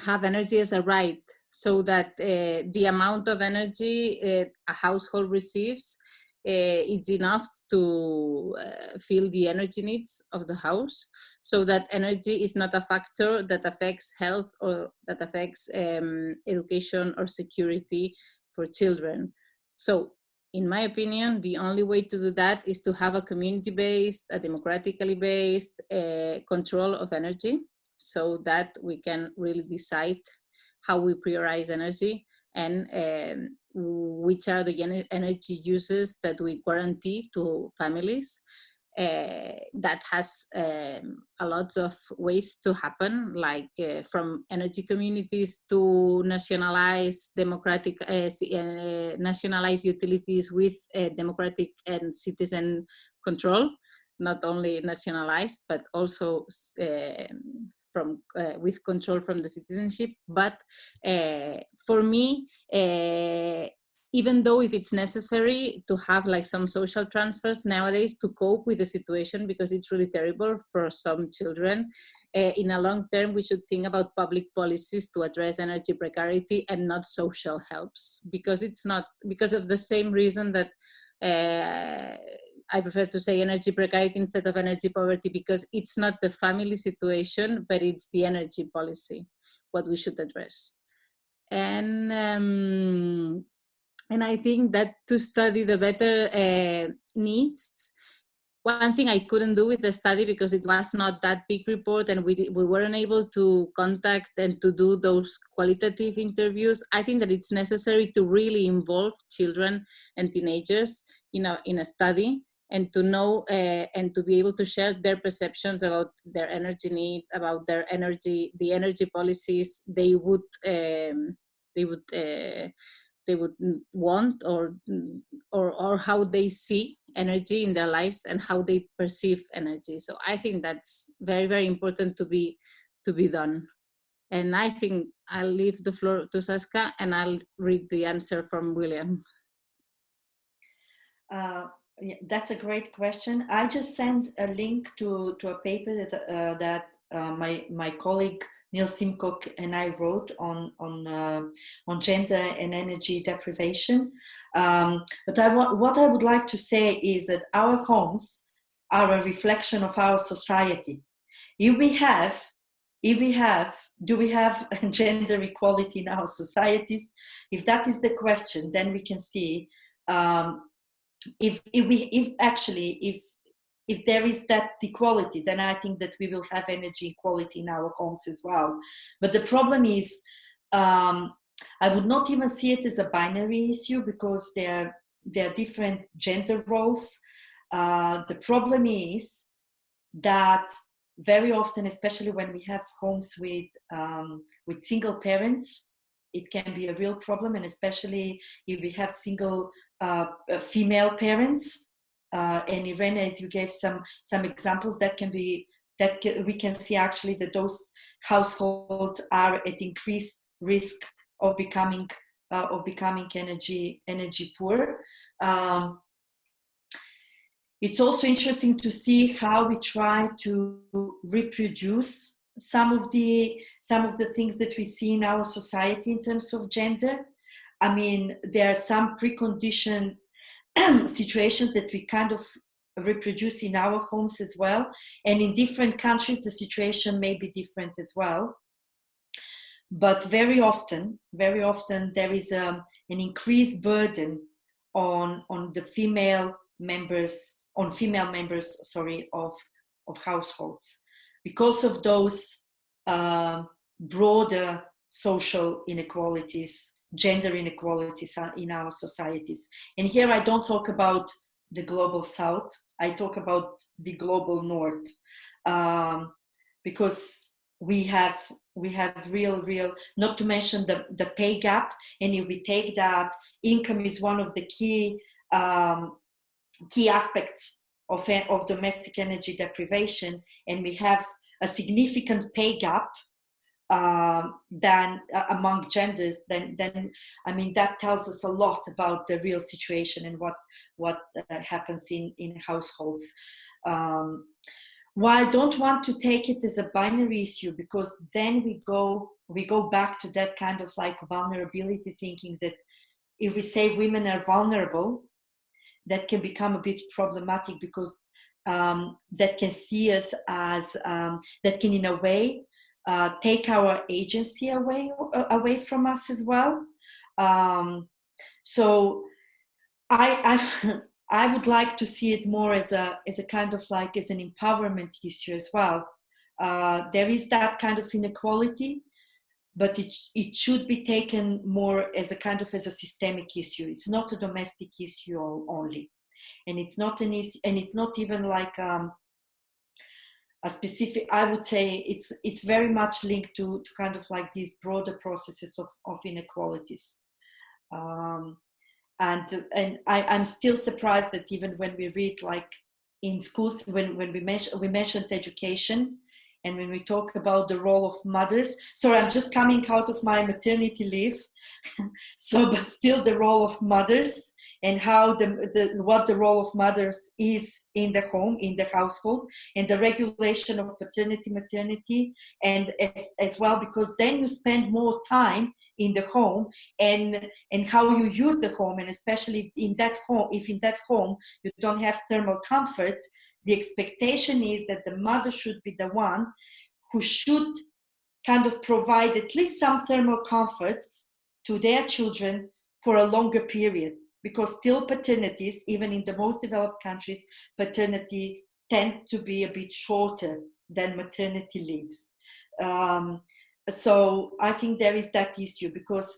have energy as a right so that the amount of energy a household receives is enough to fill the energy needs of the house so that energy is not a factor that affects health or that affects um, education or security for children. So in my opinion, the only way to do that is to have a community-based, a democratically based uh, control of energy so that we can really decide how we prioritize energy and um, which are the energy uses that we guarantee to families that has um, a lot of ways to happen, like uh, from energy communities to nationalized democratic, uh, uh nationalized utilities with uh, democratic and citizen control, not only nationalized, but also from uh, with control from the citizenship. But for me, even though if it's necessary to have like some social transfers nowadays to cope with the situation because it's really terrible for some children uh, in a long term we should think about public policies to address energy precarity and not social helps because it's not because of the same reason that uh, I prefer to say energy precarity instead of energy poverty because it's not the family situation, but it's the energy policy, what we should address. And um, and I think that to study the better uh, needs, one thing I couldn't do with the study because it was not that big report and we, we weren't able to contact and to do those qualitative interviews. I think that it's necessary to really involve children and teenagers in a, in a study and to know uh, and to be able to share their perceptions about their energy needs, about their energy, the energy policies they would um, they would uh, they would want or, or, or how they see energy in their lives and how they perceive energy. So I think that's very, very important to be, to be done. And I think I'll leave the floor to Saska and I'll read the answer from William. Uh, yeah, that's a great question. I just sent a link to, to a paper that, uh, that uh, my, my colleague Neil Simcock and I wrote on on uh, on gender and energy deprivation. Um, but I what I would like to say is that our homes are a reflection of our society. If we have, if we have, do we have gender equality in our societies? If that is the question, then we can see um, if if we if actually if if there is that equality, then I think that we will have energy equality in our homes as well. But the problem is, um, I would not even see it as a binary issue because there, there are different gender roles. Uh, the problem is that very often, especially when we have homes with, um, with single parents, it can be a real problem and especially if we have single uh, female parents uh, and Irene, as you gave some some examples that can be that can, we can see actually that those households are at increased risk of becoming uh, of becoming energy energy poor. Um, it's also interesting to see how we try to reproduce some of the some of the things that we see in our society in terms of gender. I mean, there are some preconditioned situations that we kind of reproduce in our homes as well. And in different countries, the situation may be different as well. But very often, very often there is a, um, an increased burden on, on the female members, on female members, sorry, of, of households because of those uh, broader social inequalities gender inequalities in our societies. And here I don't talk about the global south, I talk about the global north. Um, because we have we have real real not to mention the the pay gap and if we take that income is one of the key um, key aspects of of domestic energy deprivation and we have a significant pay gap um, than uh, among genders then then i mean that tells us a lot about the real situation and what what uh, happens in in households. Um, why I don't want to take it as a binary issue because then we go we go back to that kind of like vulnerability thinking that if we say women are vulnerable, that can become a bit problematic because um, that can see us as um, that can in a way uh, take our agency away away from us as well. Um, so I, I I would like to see it more as a as a kind of like as an empowerment issue as well. Uh, there is that kind of inequality, but it it should be taken more as a kind of as a systemic issue. It's not a domestic issue only, and it's not an issue, and it's not even like um, a specific. I would say it's it's very much linked to to kind of like these broader processes of of inequalities. Um, and and I, I'm still surprised that even when we read like in schools when, when we mentioned we mentioned education and when we talk about the role of mothers sorry i'm just coming out of my maternity leave so but still the role of mothers and how the, the what the role of mothers is in the home in the household and the regulation of paternity maternity and as, as well because then you spend more time in the home and and how you use the home and especially in that home if in that home you don't have thermal comfort the expectation is that the mother should be the one who should kind of provide at least some thermal comfort to their children for a longer period because still paternities even in the most developed countries paternity tend to be a bit shorter than maternity leaves. Um, so i think there is that issue because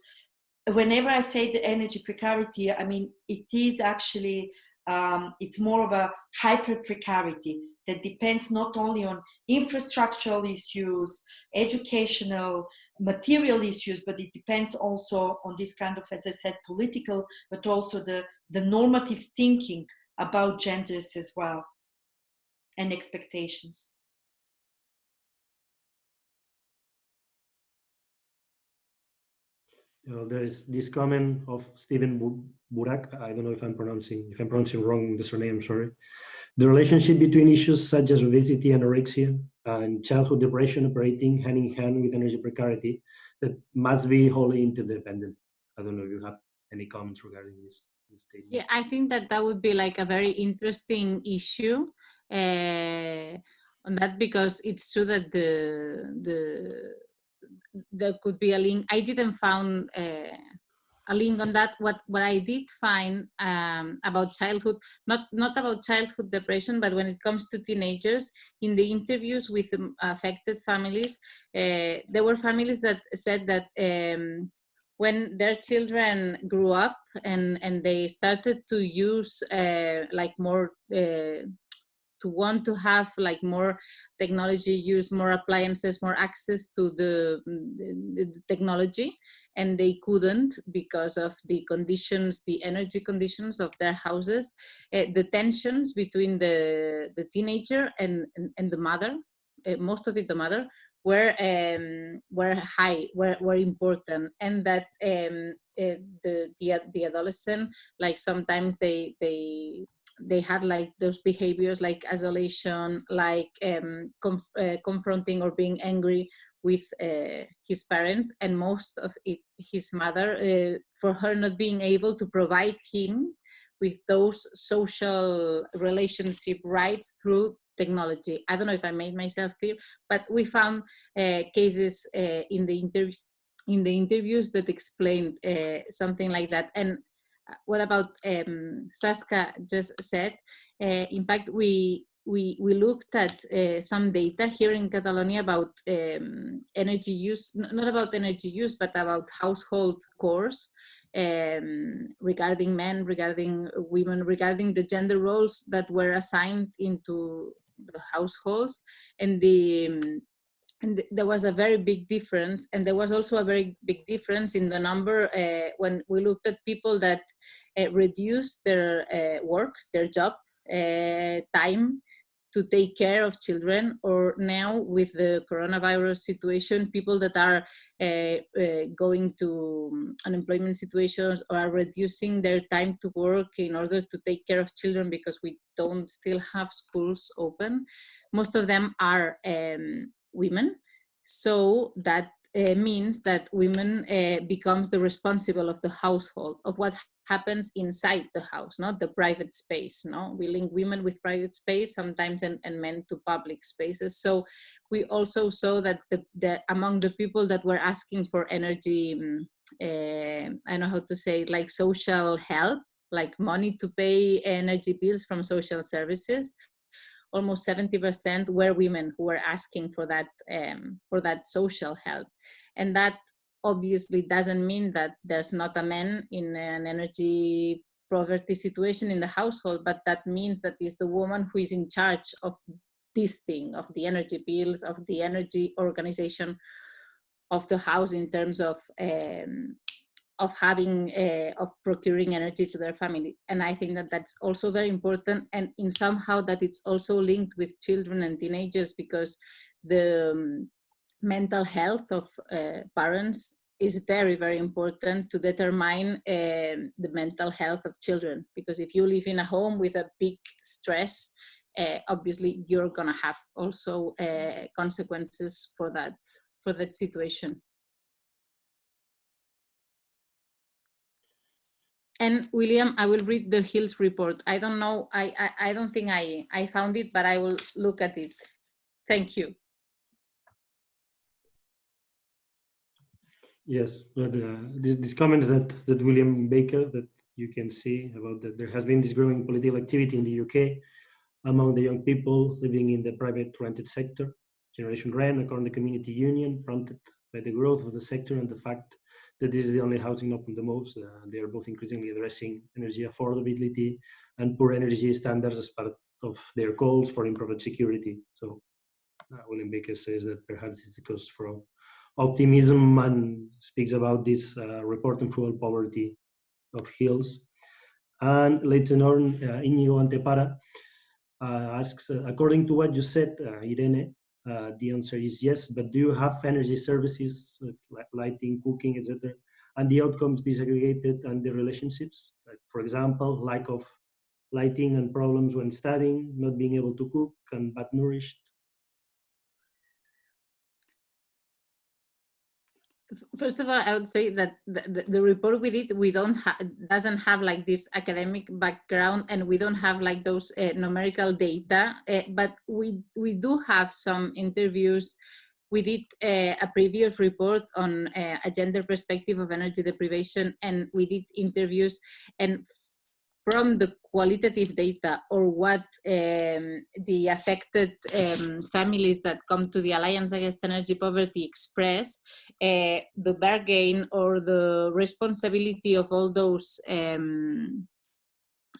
whenever i say the energy precarity i mean it is actually um, it's more of a hyper precarity that depends not only on infrastructural issues, educational, material issues, but it depends also on this kind of, as I said, political, but also the, the normative thinking about genders as well and expectations. Uh, there is this comment of Stephen Burak. I don't know if I'm pronouncing if I'm pronouncing wrong the surname. Sorry. The relationship between issues such as obesity, anorexia, and childhood depression operating hand in hand with energy precarity that must be wholly interdependent. I don't know if you have any comments regarding this, this statement. Yeah, I think that that would be like a very interesting issue uh, on that because it's true that the the there could be a link. I didn't found uh, a link on that. What what I did find um, about childhood, not not about childhood depression, but when it comes to teenagers, in the interviews with um, affected families, uh, there were families that said that. Um, when their children grew up and and they started to use uh, like more uh, to want to have like more technology use more appliances more access to the, the, the, technology and they couldn't because of the conditions the energy conditions of their houses uh, the tensions between the the teenager and and, and the mother uh, most of it the mother were um, were high, were, were important, and that um, uh, the, the the adolescent like sometimes they they they had like those behaviors like isolation, like um, conf uh, confronting or being angry with uh, his parents, and most of it, his mother, uh, for her not being able to provide him with those social relationship rights through technology. I don't know if I made myself clear, but we found uh, cases uh, in the interview in the interviews that explained uh, something like that. And what about um, Saska just said, uh, in fact, we we, we looked at uh, some data here in Catalonia about um, energy use, not about energy use, but about household chores um, regarding men, regarding women, regarding the gender roles that were assigned into the households. And the um, and there was a very big difference and there was also a very big difference in the number uh, when we looked at people that uh, reduced their uh, work their job uh, time to take care of children or now with the coronavirus situation people that are uh, uh, going to um, unemployment situations or are reducing their time to work in order to take care of children because we don't still have schools open most of them are um, women. So that uh, means that women uh, becomes the responsible of the household of what happens inside the house not the private space no? We link women with private space sometimes and, and men to public spaces. So we also saw that the, the among the people that were asking for energy uh, i don't know how to say like social help like money to pay energy bills from social services almost 70% were women who were asking for that um, for that social help. And that obviously doesn't mean that there's not a man in an energy poverty situation in the household but that means that is the woman who is in charge of this thing of the energy bills of the energy organization of the house in terms of um, of having uh, of procuring energy to their family. And i think that that's also very important and in somehow that it's also linked with children and teenagers because the um, mental health of uh, parents is very very important to determine uh, the mental health of children. Because if you live in a home with a big stress uh, obviously you're gonna have also uh, consequences for that for that situation And William, I will read the Hills report. I don't know, I, I, I don't think I, I found it, but I will look at it. Thank you. Yes, but uh, these, these comments that, that William Baker, that you can see about that there has been this growing political activity in the UK among the young people living in the private rented sector. Generation Rent, according to the community union, prompted by the growth of the sector and the fact that this is the only housing open the most. Uh, they are both increasingly addressing energy affordability and poor energy standards as part of their goals for improved security. So uh, William Baker says that perhaps it's cause for optimism and speaks about this uh, report on fuel poverty of hills. And later on, uh, Inigo Antepara uh, asks, uh, according to what you said, uh, Irene, uh, the answer is yes, but do you have energy services like lighting, cooking, etc., and the outcomes disaggregated and the relationships? Like for example, lack of lighting and problems when studying, not being able to cook, and bad nourished first of all, I would say that the, the, the report we did, we don't have, doesn't have like this academic background and we don't have like those uh, numerical data, uh, but we, we do have some interviews. We did uh, a previous report on uh, a gender perspective of energy deprivation and we did interviews and from the qualitative data or what um, the affected um, families that come to the Alliance Against Energy Poverty express, uh, the bargain or the responsibility of all those um,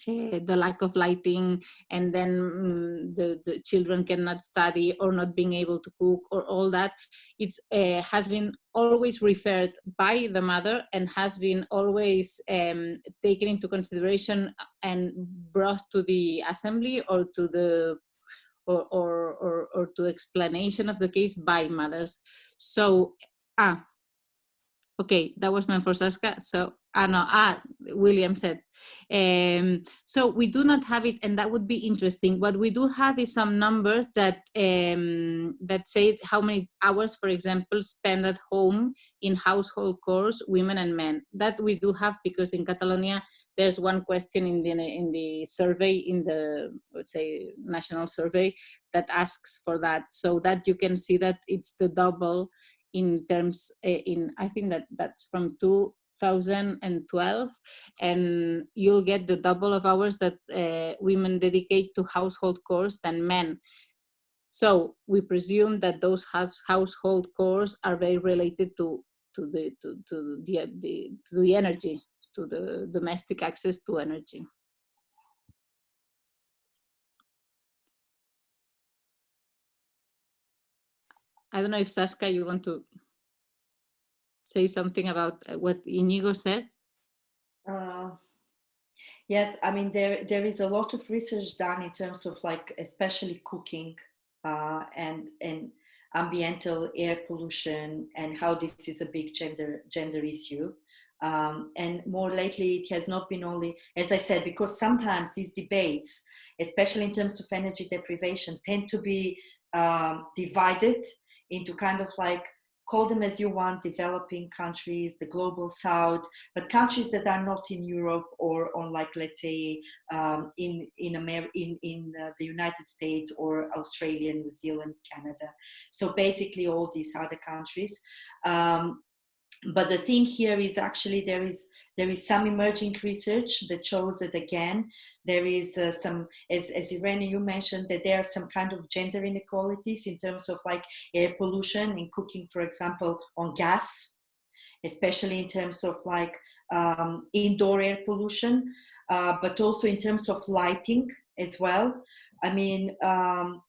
uh, the lack of lighting and then um, the, the children cannot study or not being able to cook or all that. It uh, has been always referred by the mother and has been always um, taken into consideration and brought to the assembly or to the or, or, or, or to explanation of the case by mothers. So ah okay that was meant for Saska so ah no ah William said um, so we do not have it, and that would be interesting. What we do have is some numbers that um, that say how many hours, for example, spend at home in household chores, women and men. That we do have because in Catalonia there's one question in the in the survey in the let's say national survey that asks for that, so that you can see that it's the double in terms uh, in I think that that's from two 2012 and you'll get the double of hours that uh, women dedicate to household chores than men. So we presume that those house, household chores are very related to to the to, to the, the to the energy, to the domestic access to energy. I don't know if Saska, you want to say something about uh, what Inigo said? Uh, yes, I mean there there is a lot of research done in terms of like especially cooking uh, and and ambiental air pollution and how this is a big gender gender issue. Um, and more lately, it has not been only, as I said, because sometimes these debates, especially in terms of energy deprivation, tend to be um, divided into kind of like call them as you want developing countries the global south but countries that are not in europe or on like let's say um, in in america in, in uh, the united states or australia new zealand canada. So basically all these other countries. Um, but the thing here is actually there is there is some emerging research that shows that again there is uh, some as, as irene you mentioned that there are some kind of gender inequalities in terms of like air pollution in cooking for example on gas especially in terms of like um, indoor air pollution uh, but also in terms of lighting as well. I mean um,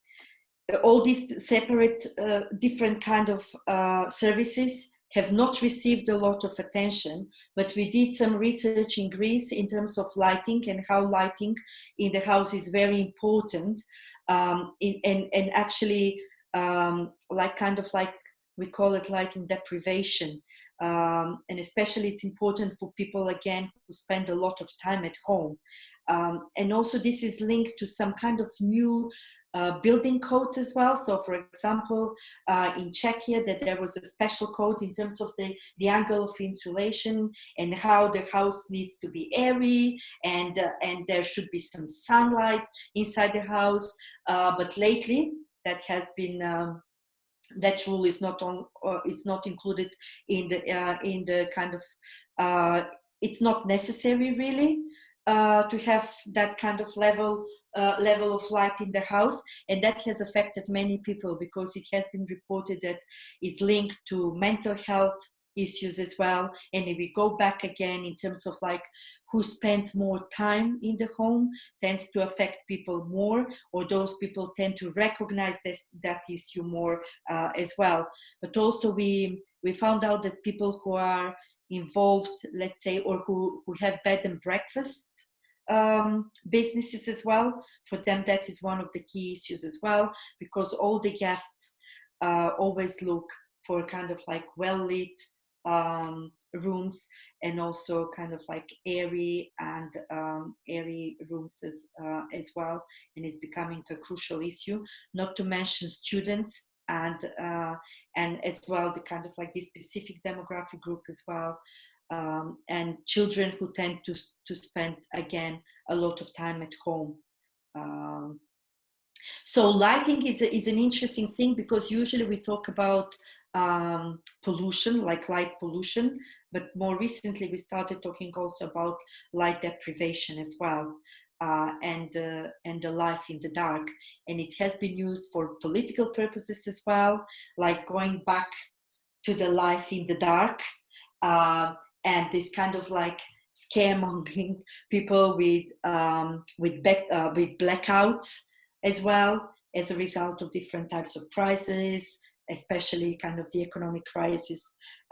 all these separate uh, different kind of uh, services have not received a lot of attention, but we did some research in Greece in terms of lighting and how lighting in the house is very important. Um, in, and, and actually, um, like kind of like we call it lighting deprivation. Um, and especially it's important for people again who spend a lot of time at home. Um, and also this is linked to some kind of new uh, building codes as well. So for example, uh, in Czechia that there was a special code in terms of the, the angle of insulation and how the house needs to be airy and, uh, and there should be some sunlight inside the house. Uh, but lately that has been um, that rule is not on uh, it's not included in the uh, in the kind of uh, it's not necessary really uh, to have that kind of level uh, level of light in the house and that has affected many people because it has been reported that it's linked to mental health issues as well. And if we go back again in terms of like who spends more time in the home tends to affect people more or those people tend to recognize this that issue more uh, as well. But also we we found out that people who are involved let's say or who who have bed and breakfast um, businesses as well. For them, that is one of the key issues as well, because all the guests uh, always look for kind of like well lit um, rooms and also kind of like airy and um, airy rooms as, uh, as well. And it's becoming a crucial issue, not to mention students and uh, and as well the kind of like this specific demographic group as well um, and children who tend to, to spend again a lot of time at home. Um, so lighting is, a, is an interesting thing because usually we talk about um, pollution, like light pollution, but more recently we started talking also about light deprivation as well. Uh, and uh, and the life in the dark, and it has been used for political purposes as well, like going back to the life in the dark, uh, and this kind of like scaremongering people with um, with back, uh, with blackouts as well as a result of different types of crises, especially kind of the economic crisis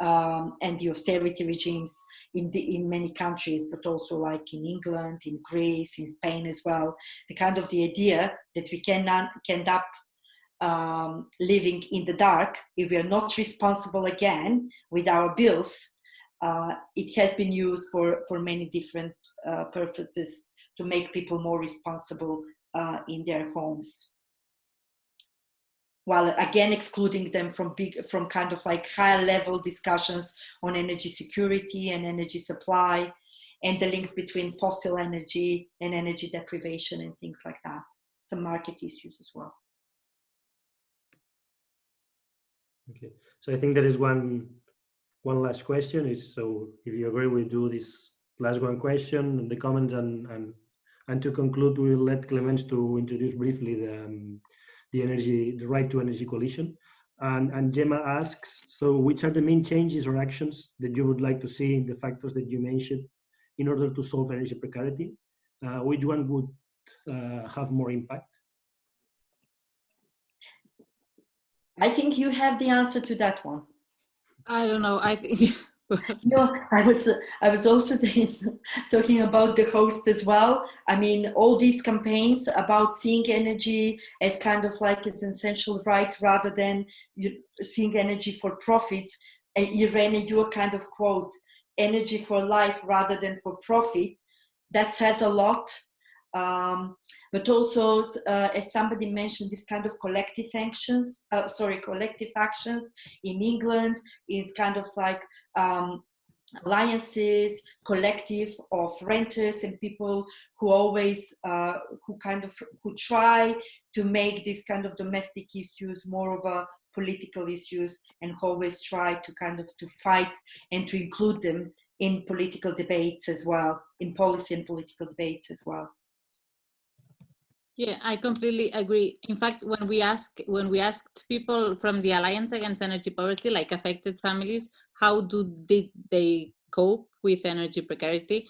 um, and the austerity regimes in the in many countries, but also like in England, in Greece, in Spain as well. The kind of the idea that we can end up um, living in the dark if we are not responsible again with our bills uh, it has been used for, for many different uh, purposes to make people more responsible uh, in their homes. While again excluding them from big, from kind of like higher level discussions on energy security and energy supply and the links between fossil energy and energy deprivation and things like that. Some market issues as well. Okay, so I think there is one one last question is so if you agree we do this last one question in the comments and and and to conclude we'll let Clemence to introduce briefly the um, the energy the right to energy coalition. And and Gemma asks so which are the main changes or actions that you would like to see in the factors that you mentioned in order to solve energy precarity? Uh, which one would uh, have more impact? I think you have the answer to that one. I don't know. I think. no, I was I was also talking about the host as well. I mean, all these campaigns about seeing energy as kind of like an essential right rather than seeing energy for profits. Irene, your kind of quote, "Energy for life rather than for profit," that says a lot um, but also, uh, as somebody mentioned, this kind of collective actions, uh, sorry, collective actions in England is kind of like um, alliances, collective of renters and people who always, uh, who kind of, who try to make these kind of domestic issues more of a political issues and always try to kind of to fight and to include them in political debates as well, in policy and political debates as well. Yeah, I completely agree. In fact, when we ask when we asked people from the Alliance Against Energy Poverty, like affected families, how do they, they cope with energy precarity?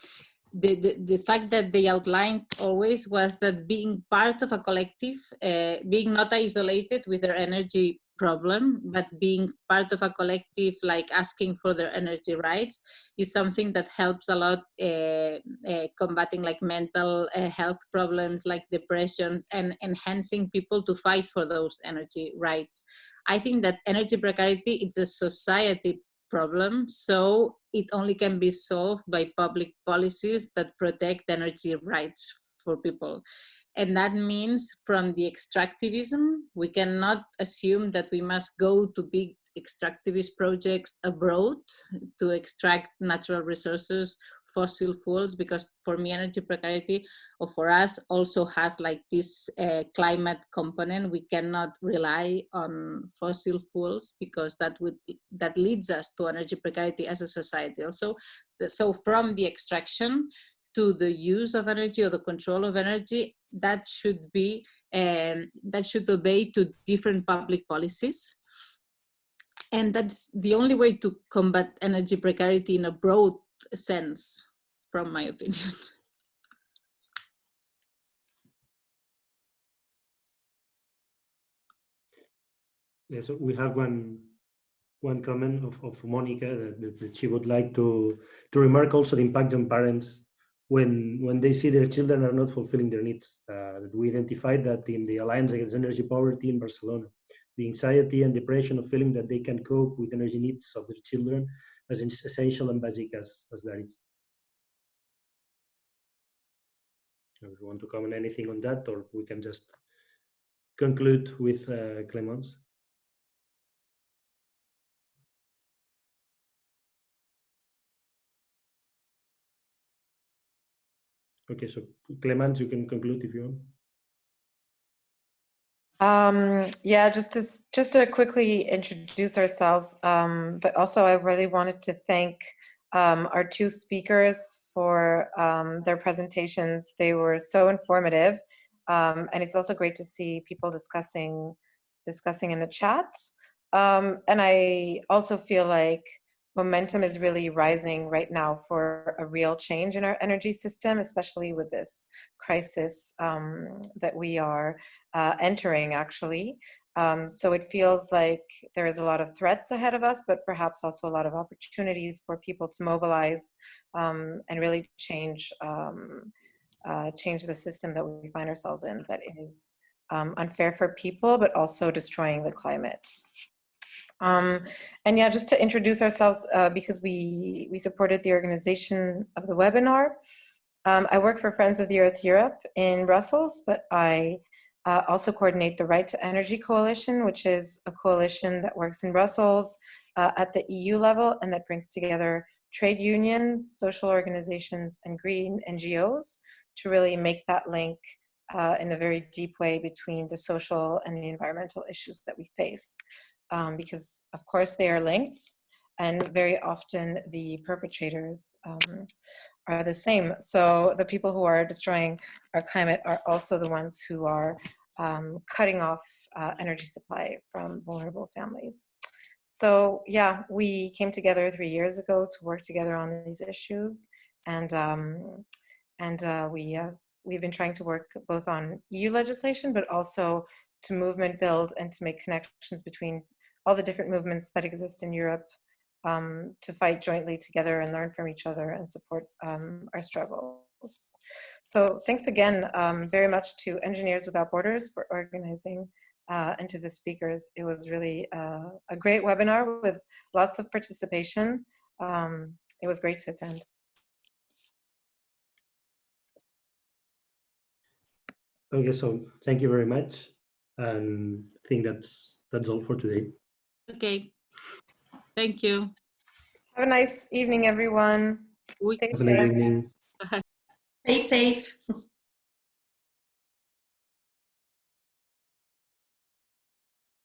The, the, the fact that they outlined always was that being part of a collective, uh, being not isolated with their energy problem, but being part of a collective, like asking for their energy rights, is something that helps a lot uh, uh, combating like mental uh, health problems like depressions and enhancing people to fight for those energy rights. I think that energy precarity is a society problem, so it only can be solved by public policies that protect energy rights for people. And that means from the extractivism, we cannot assume that we must go to big extractivist projects abroad to extract natural resources, fossil fuels, because for me energy precarity or for us also has like this uh, climate component. We cannot rely on fossil fuels because that would that leads us to energy precarity as a society. Also, so from the extraction to the use of energy or the control of energy, that should be, um, that should obey to different public policies. And that's the only way to combat energy precarity in a broad sense, from my opinion. Yeah, so we have one one comment of, of Monica that, that, she would like to to remark also the impact on parents when when they see their children are not fulfilling their needs. Uh, we identified that in the Alliance Against Energy Poverty in Barcelona, the anxiety and depression of feeling that they can cope with energy needs of their children as essential and basic as, as that is. If you want to comment anything on that, or we can just conclude with uh, Clemence. Okay, so Clemence, you can conclude if you want. Um, yeah, just to just to quickly introduce ourselves, um, but also I really wanted to thank um, our two speakers for um, their presentations. They were so informative, um, and it's also great to see people discussing discussing in the chat. Um, and I also feel like momentum is really rising right now for a real change in our energy system, especially with this crisis um, that we are uh, entering actually. Um, so it feels like there is a lot of threats ahead of us, but perhaps also a lot of opportunities for people to mobilize um, and really change um, uh, change the system that we find ourselves in that is um, unfair for people, but also destroying the climate. Um, and yeah, just to introduce ourselves, uh, because we, we supported the organization of the webinar. Um, I work for Friends of the Earth Europe in Brussels, but I uh, also coordinate the Right to Energy Coalition, which is a coalition that works in Brussels uh, at the EU level and that brings together trade unions, social organizations, and green NGOs to really make that link uh, in a very deep way between the social and the environmental issues that we face um, because of course they are linked and very often the perpetrators um, are the same. So the people who are destroying our climate are also the ones who are um, cutting off uh, energy supply from vulnerable families. So yeah, we came together three years ago to work together on these issues, and um, and uh, we uh, we've been trying to work both on EU legislation, but also to movement build and to make connections between all the different movements that exist in Europe um, to fight jointly together and learn from each other and support um, our struggles. So thanks again um, very much to Engineers Without Borders for organizing uh, and to the speakers. It was really uh, a great webinar with lots of participation. Um, it was great to attend. Okay, so thank you very much. And I think that's that's all for today. Okay. Thank you. Have a nice evening, everyone. We- Stay Have a nice safe. evening. Stay safe.